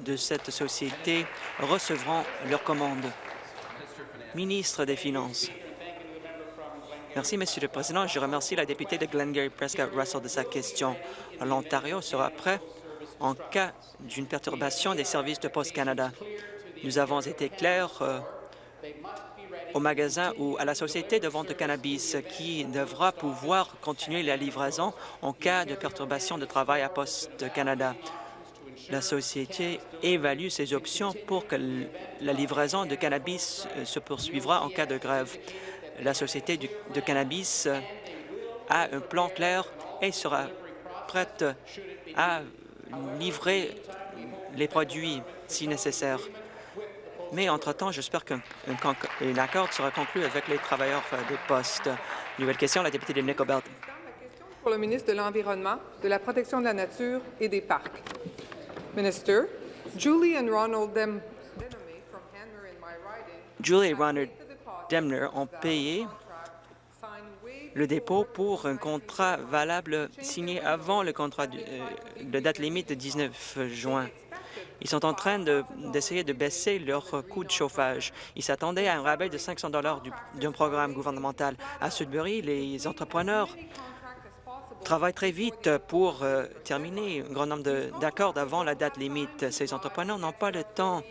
de cette société recevront leurs commandes. Ministre des Finances. Merci, Monsieur le Président. Je remercie la députée de Glengarry Prescott Russell de sa question. L'Ontario sera prêt en cas d'une perturbation des services de Post Canada. Nous avons été clairs. Euh, au magasin ou à la société de vente de cannabis qui devra pouvoir continuer la livraison en cas de perturbation de travail à Poste Canada. La société évalue ses options pour que la livraison de cannabis euh, se poursuivra en cas de grève. La société de cannabis a un plan clair et sera prête à livrer les produits si nécessaire. Mais entre-temps, j'espère qu'un accord sera conclu avec les travailleurs euh, des postes. Nouvelle question, la députée de Nicobelt. Pour le ministre de l'Environnement, de la Protection de la Nature et des Parcs. Minister, Julie and Ronald Dem Julie et Ronald Demner ont payé le dépôt pour un contrat valable signé avant le contrat de, euh, de date limite de 19 juin. Ils sont en train d'essayer de, baisser leur coût de chauffage. Ils s'attendaient à un rabais de 500 d'un programme gouvernemental. À Sudbury, les entrepreneurs travaillent très vite pour euh, terminer un grand nombre d'accords avant la date limite. Ces entrepreneurs n'ont pas le temps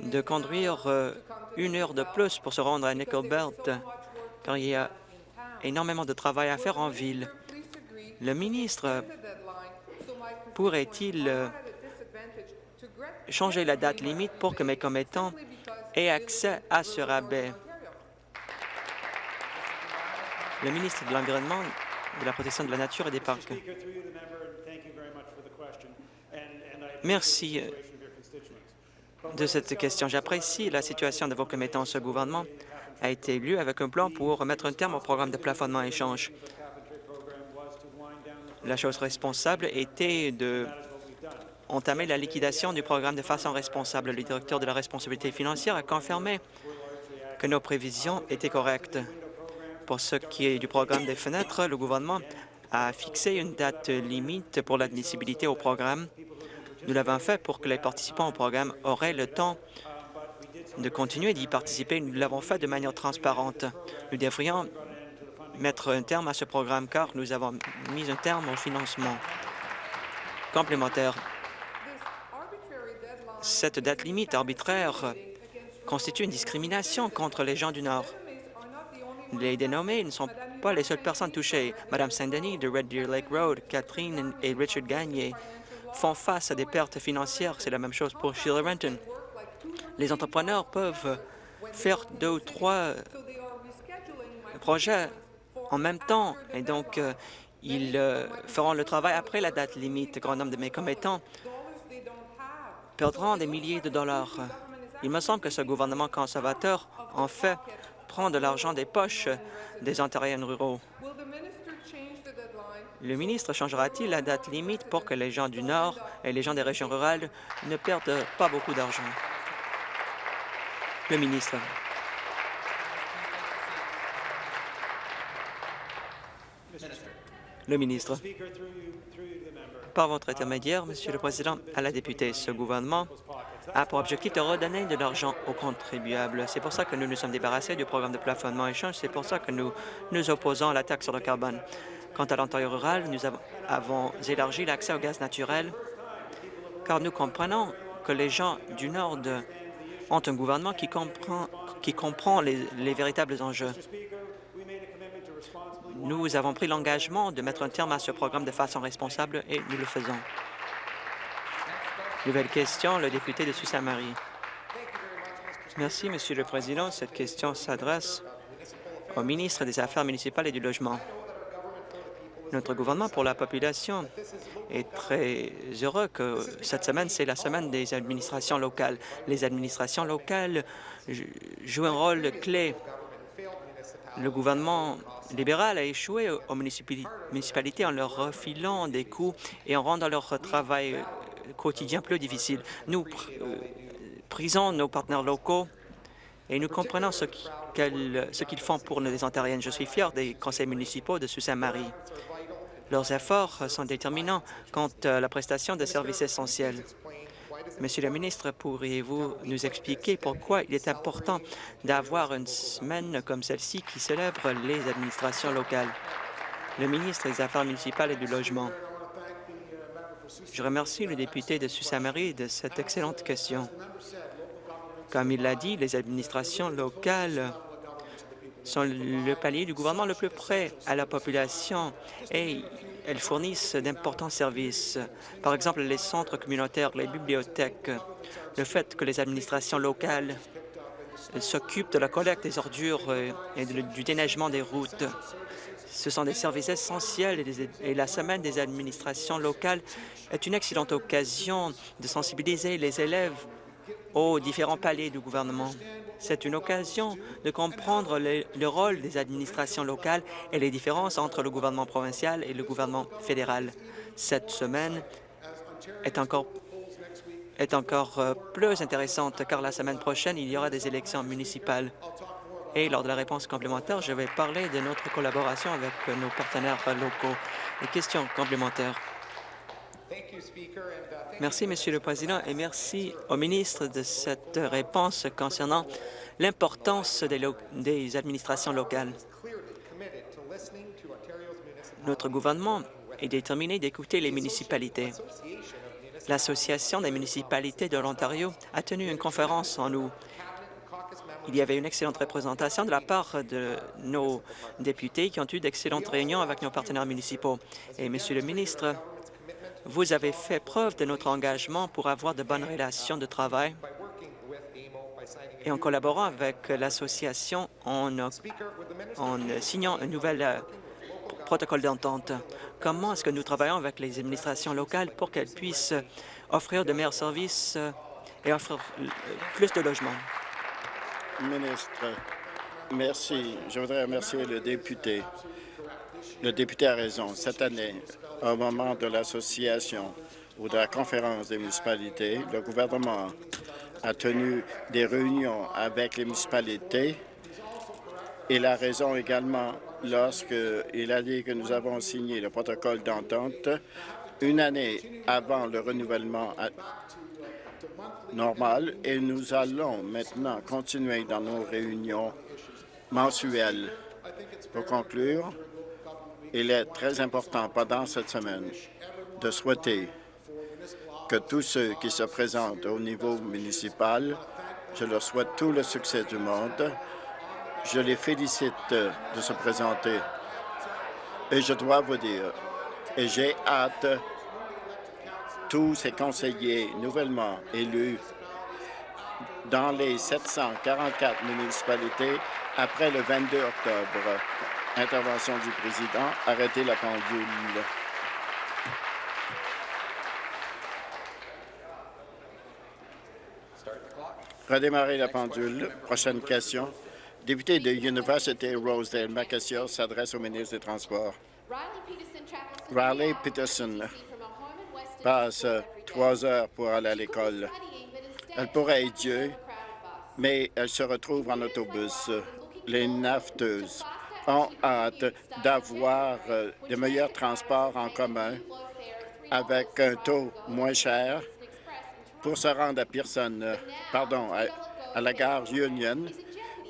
de conduire euh, une heure de plus pour se rendre à Nickelbelt, car il y a énormément de travail à faire en ville. Le ministre pourrait-il euh, changer la date limite pour que mes commettants aient accès à ce rabais. Le ministre de l'Environnement, de la Protection de la Nature et des Parcs. Merci euh, de cette question. J'apprécie la situation de vos commettants. Ce gouvernement a été élu avec un plan pour mettre un terme au programme de plafonnement échange. La chose responsable était de entamer la liquidation du programme de façon responsable. Le directeur de la responsabilité financière a confirmé que nos prévisions étaient correctes. Pour ce qui est du programme des fenêtres, le gouvernement a fixé une date limite pour l'admissibilité au programme. Nous l'avons fait pour que les participants au programme auraient le temps de continuer d'y participer. Nous l'avons fait de manière transparente. Nous devrions mettre un terme à ce programme car nous avons mis un terme au financement complémentaire cette date limite arbitraire constitue une discrimination contre les gens du Nord. Les dénommés ne sont pas les seules personnes touchées. Madame Saint-Denis de Red Deer Lake Road, Catherine et Richard Gagné font face à des pertes financières. C'est la même chose pour Sheila Renton. Les entrepreneurs peuvent faire deux ou trois projets en même temps et donc euh, ils euh, feront le travail après la date limite. Grand nombre de mes commettants perdront des milliers de dollars. Il me semble que ce gouvernement conservateur, en fait, prend de l'argent des poches des Ontariens ruraux. Le ministre changera-t-il la date limite pour que les gens du Nord et les gens des régions rurales ne perdent pas beaucoup d'argent? Le ministre. Le ministre. Par votre intermédiaire, Monsieur le Président, à la députée, ce gouvernement a pour objectif de redonner de l'argent aux contribuables. C'est pour ça que nous nous sommes débarrassés du programme de plafonnement échange. C'est pour ça que nous nous opposons à la taxe sur le carbone. Quant à l'Ontario rural, nous avons élargi l'accès au gaz naturel, car nous comprenons que les gens du Nord ont un gouvernement qui comprend, les véritables enjeux. Nous avons pris l'engagement de mettre un terme à ce programme de façon responsable et nous le faisons. Nouvelle question, le député de Sault-Saint-Marie. Merci, Monsieur le Président. Cette question s'adresse au ministre des Affaires municipales et du Logement. Notre gouvernement pour la population est très heureux que cette semaine, c'est la semaine des administrations locales. Les administrations locales jouent un rôle clé le gouvernement libéral a échoué aux municipalités en leur refilant des coûts et en rendant leur travail euh, quotidien plus difficile. Nous euh, prisons nos partenaires locaux et nous comprenons ce qu'ils font pour les Ontariennes. Je suis fier des conseils municipaux de Sault-Saint-Marie. Leurs efforts sont déterminants quant à la prestation de services essentiels. Monsieur le ministre, pourriez-vous nous expliquer pourquoi il est important d'avoir une semaine comme celle-ci qui célèbre les administrations locales? Le ministre des Affaires municipales et du Logement. Je remercie le député de Sault-Saint-Marie de cette excellente question. Comme il l'a dit, les administrations locales sont le palier du gouvernement le plus près à la population et elles fournissent d'importants services. Par exemple, les centres communautaires, les bibliothèques, le fait que les administrations locales s'occupent de la collecte des ordures et du déneigement des routes. Ce sont des services essentiels et la Semaine des administrations locales est une excellente occasion de sensibiliser les élèves aux différents paliers du gouvernement. C'est une occasion de comprendre le, rôle des administrations locales et les différences entre le gouvernement provincial et le gouvernement fédéral. Cette semaine est encore est encore euh, plus intéressante car la semaine prochaine, il y aura des élections municipales. Et lors de la réponse complémentaire, je vais parler de notre collaboration avec nos partenaires locaux. Les questions complémentaires. Merci, Monsieur le Président, et merci au ministre de cette réponse concernant l'importance des, administrations locales. Notre gouvernement est déterminé d'écouter les municipalités. L'Association des municipalités de l'Ontario a tenu une conférence en août. Il y avait une excellente représentation de la part de nos députés qui ont eu d'excellentes réunions avec nos partenaires municipaux. Et, Monsieur le ministre, vous avez fait preuve de notre engagement pour avoir de bonnes relations de travail et en collaborant avec l'association en, signant un nouvel euh, protocole d'entente. Comment est-ce que nous travaillons avec les administrations locales pour qu'elles puissent offrir de meilleurs services euh, et offrir euh, plus de logements? Ministre, merci. Je voudrais remercier le député. Le député a raison. Cette année, au moment de l'association ou de la conférence des municipalités, le gouvernement a tenu des réunions avec les municipalités. Il a raison également lorsqu'il a dit que nous avons signé le protocole d'entente une année avant le renouvellement normal et nous allons maintenant continuer dans nos réunions mensuelles. Pour conclure, il est très important pendant cette semaine de souhaiter que tous ceux qui se présentent au niveau municipal, je leur souhaite tout le succès du monde. Je les félicite de se présenter. Et je dois vous dire, et j'ai hâte, tous ces conseillers nouvellement élus dans les 744 municipalités après le 22 octobre. Intervention du président. Arrêtez la pendule. Redémarrer la pendule. Prochaine question. Député de University Rosedale, ma question s'adresse au ministre des Transports. Riley Peterson passe trois heures pour aller à l'école. Elle pourrait être Dieu, mais elle se retrouve en autobus. Les nafteuses ont hâte d'avoir euh, de meilleurs transports en commun avec un taux moins cher pour se rendre à Pearson, euh, pardon, à, la gare Union.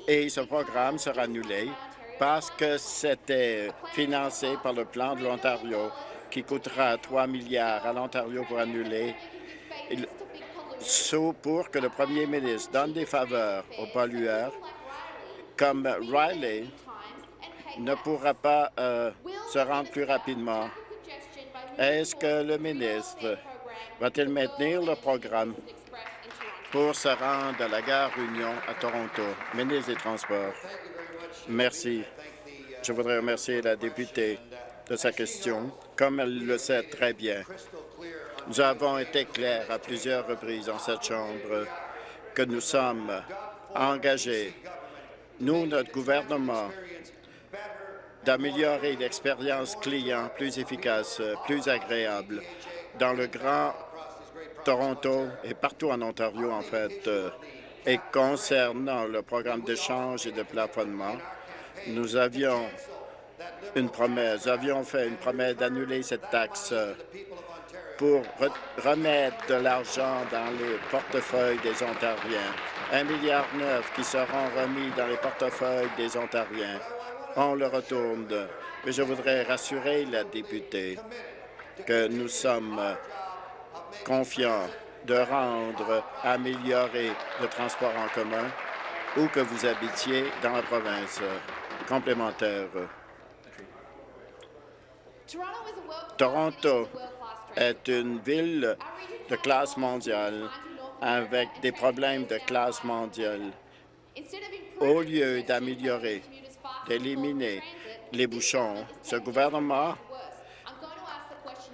Et ce programme sera annulé parce que c'était financé par le plan de l'Ontario qui coûtera 3 milliards à l'Ontario pour annuler, sauf pour que le premier ministre donne des faveurs aux pollueurs comme Riley ne pourra pas euh, se rendre plus rapidement. Est-ce que le ministre va-t-il maintenir le programme pour se rendre à la gare Union à Toronto? Ministre des Transports? Merci. Je voudrais remercier la députée de sa question. Comme elle le sait très bien, nous avons été clairs à plusieurs reprises dans cette Chambre que nous sommes engagés, nous, notre gouvernement, d'améliorer l'expérience client plus efficace, plus agréable dans le Grand Toronto et partout en Ontario, en fait. Euh, et concernant le programme d'échange et de plafonnement, nous avions une promesse, nous avions fait une promesse d'annuler cette taxe pour remettre de l'argent dans les portefeuilles des Ontariens. Un milliard neuf qui seront remis dans les portefeuilles des Ontariens on le retourne. Mais je voudrais rassurer la députée que nous sommes confiants de rendre, améliorer le transport en commun où que vous habitiez dans la province. complémentaire. Toronto est une ville de classe mondiale avec des problèmes de classe mondiale. Au lieu d'améliorer, d'éliminer les bouchons, ce gouvernement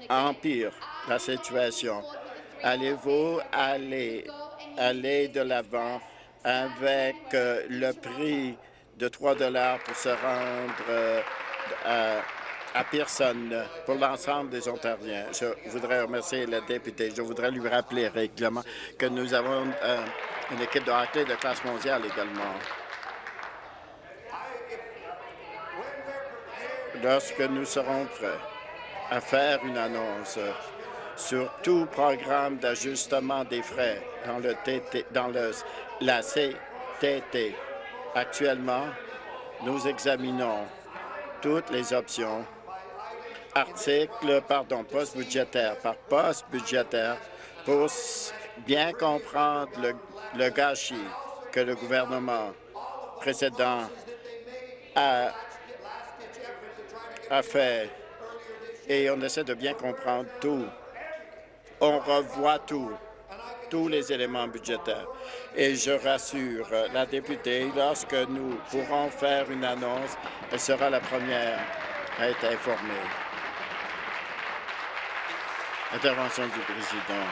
empire la situation. Allez-vous aller, aller de l'avant avec euh, le prix de 3 dollars pour se rendre euh, à, à Pearson pour l'ensemble des Ontariens? Je voudrais remercier le député. Je voudrais lui rappeler régulièrement que nous avons euh, une équipe de hockey de classe mondiale également. Lorsque nous serons prêts à faire une annonce sur tout programme d'ajustement des frais dans le la CTT. Actuellement, nous examinons toutes les options, articles, pardon, poste budgétaire par poste budgétaire, pour bien comprendre le, le gâchis que le gouvernement précédent a, a fait et on essaie de bien comprendre tout. On revoit tout, tous les éléments budgétaires. Et je rassure la députée, lorsque nous pourrons faire une annonce, elle sera la première à être informée. Intervention du président.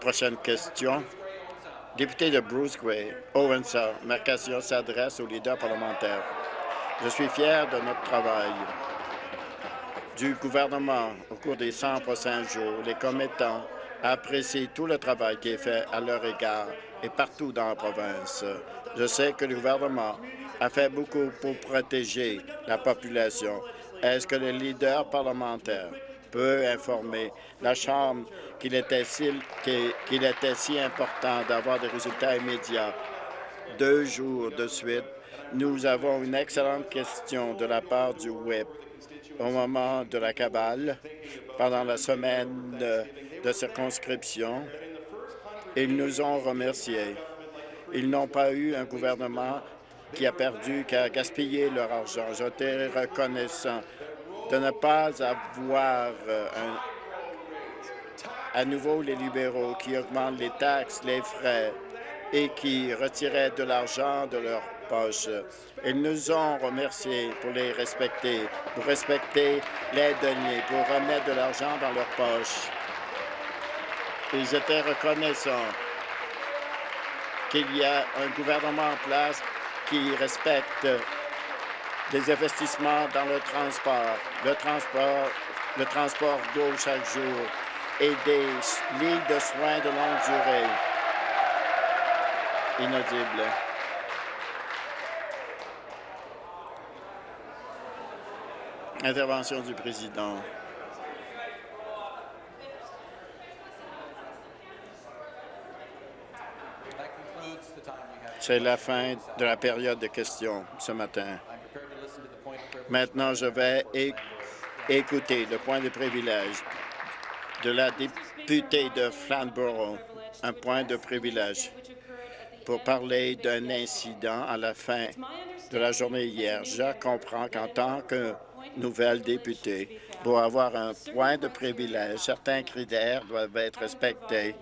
Prochaine question. Député de Bruce Gray, Owensa, ma question s'adresse aux leaders parlementaires. Je suis fier de notre travail du gouvernement au cours des 100 prochains jours. Les commettants apprécient tout le travail qui est fait à leur égard et partout dans la province. Je sais que le gouvernement a fait beaucoup pour protéger la population. Est-ce que le leader parlementaire peut informer la Chambre qu'il était, si, était si important d'avoir des résultats immédiats deux jours de suite nous avons une excellente question de la part du WIP au moment de la cabale, pendant la semaine de circonscription. Ils nous ont remerciés. Ils n'ont pas eu un gouvernement qui a perdu, qui a gaspillé leur argent. J'étais reconnaissant de ne pas avoir un, à nouveau les libéraux qui augmentent les taxes, les frais et qui retiraient de l'argent de leur ils nous ont remerciés pour les respecter, pour respecter les deniers, pour remettre de l'argent dans leurs poches. Ils étaient reconnaissants qu'il y a un gouvernement en place qui respecte des investissements dans le transport, le transport, le transport d'eau chaque jour et des lignes de soins de longue durée. Inaudible. Intervention du président. C'est la fin de la période de questions ce matin. Maintenant, je vais écouter le point de privilège de la députée de Flamborough, un point de privilège pour parler d'un incident à la fin de la journée hier. Je comprends qu'en tant que nouvelle députée. Pour avoir un point de privilège, certains critères doivent être respectés.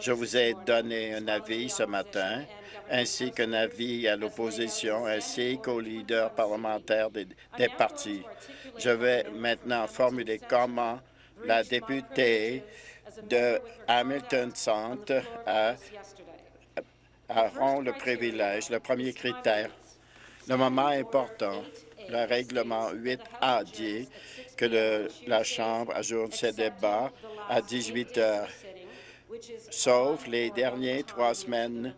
Je vous ai donné un avis ce matin, ainsi qu'un avis à l'opposition, ainsi qu'aux leaders parlementaires des, des partis. Je vais maintenant formuler comment la députée de Hamilton Centre a, auront le privilège. Le premier critère, le moment important, le règlement 8A dit que la Chambre ajoute ses débats à 18 heures, sauf les dernières trois semaines.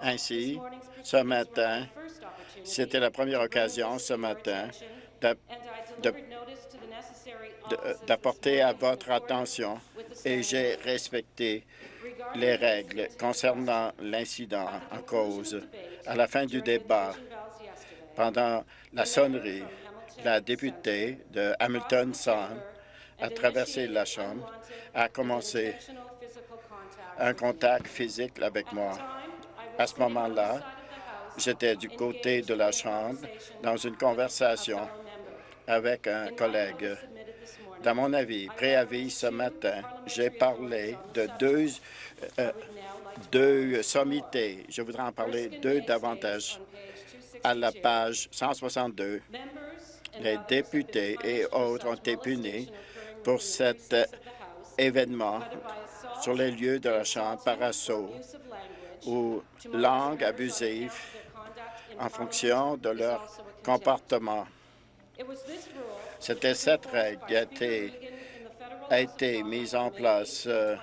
Ainsi, ce matin, c'était la première occasion ce matin d'apporter à votre attention et j'ai respecté les règles concernant l'incident en cause. À la fin du débat, pendant la sonnerie, la députée de Hamilton Sound a traversé la chambre, a commencé un contact physique avec moi. À ce moment-là, j'étais du côté de la chambre dans une conversation avec un collègue. Dans mon avis, préavis ce matin, j'ai parlé de deux, euh, deux sommités. Je voudrais en parler deux davantage. À la page 162, les députés et autres ont été punis pour cet événement sur les lieux de la Chambre par assaut ou langue abusive en fonction de leur comportement. C'était cette règle qui a été, a été mise en place euh,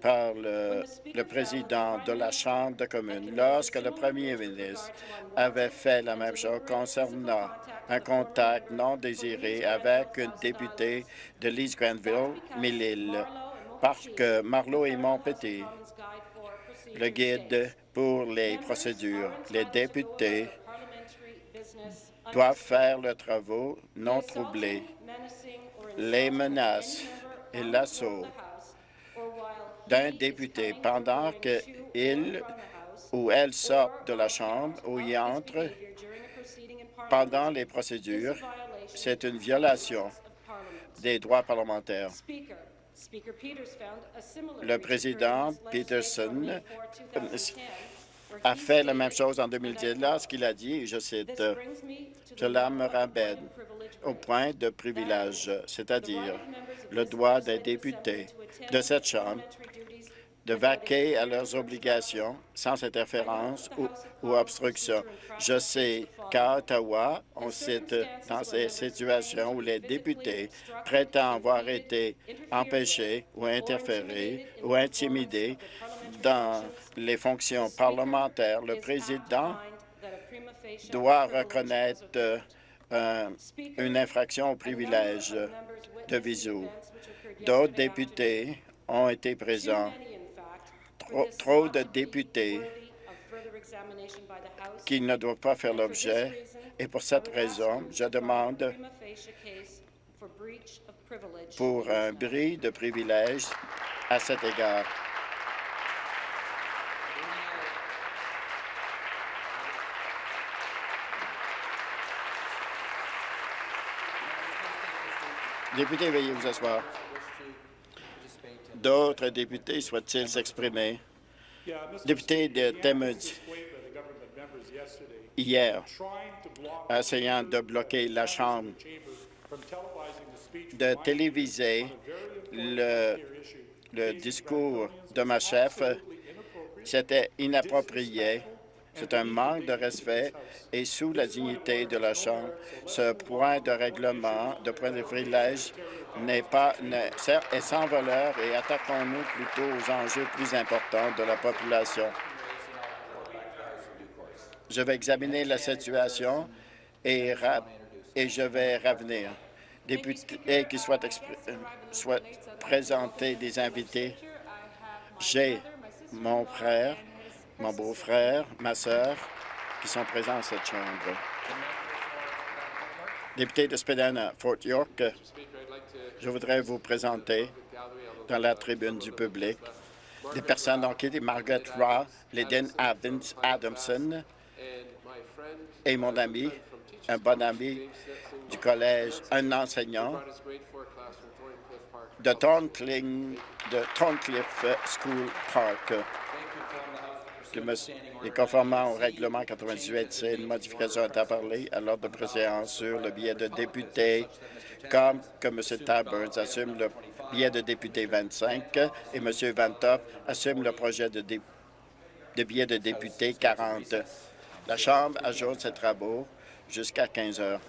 par le, le, président de la Chambre de communes lorsque le premier ministre avait fait la même chose concernant un contact non désiré avec une députée de l'East Granville, Millil, Parc Marlowe et Montpetit, le guide pour les procédures. Les députés doivent faire le travaux non troublés. Les menaces et l'assaut d'un député pendant qu'il ou elle sort de la Chambre ou y entre pendant les procédures, c'est une violation des droits parlementaires. Le président Peterson a fait la même chose en 2010 lorsqu'il a dit, je cite, « Cela me ramène au point de privilège, c'est-à-dire le droit des députés de cette Chambre de vaquer à leurs obligations sans interférence ou, obstruction. Je sais qu'à Ottawa, on cite dans ces situations où les députés prétendent avoir été empêchés ou interférés ou intimidés dans les fonctions parlementaires, le président doit reconnaître euh, une infraction au privilège de visio. D'autres députés ont été présents trop, de députés qui ne doivent pas faire l'objet. Et pour cette raison, je demande pour un bris de privilège à cet égard. Député, veuillez vous asseoir. D'autres députés souhaitent-ils s'exprimer? Député de Temudge, hier, essayant de bloquer la Chambre, de téléviser le discours de ma chef, c'était inapproprié. C'est un manque de respect et sous la dignité de la Chambre, ce point de règlement, de point de privilège n'est pas est sans valeur et attaquons-nous plutôt aux enjeux plus importants de la population. Je vais examiner la situation et, je vais revenir. Députés qui souhaitent présenter des invités, j'ai mon frère, mon beau-frère, ma sœur, qui sont présents dans cette Chambre. Député de Spadina, Fort York, je voudrais vous présenter dans la tribune du public des personnes quitté Margaret Raw, Lydin Adamson et mon ami, un bon ami du collège, un enseignant de Thorncliffe School Park. Et conformément au règlement 98, c'est une modification parler à l'ordre de préséance sur le billet de député comme que M. Taburns assume le billet de député 25 et M. Van Top assume le projet de, de billet de député 40. La Chambre ajoute ses travaux jusqu'à 15 heures.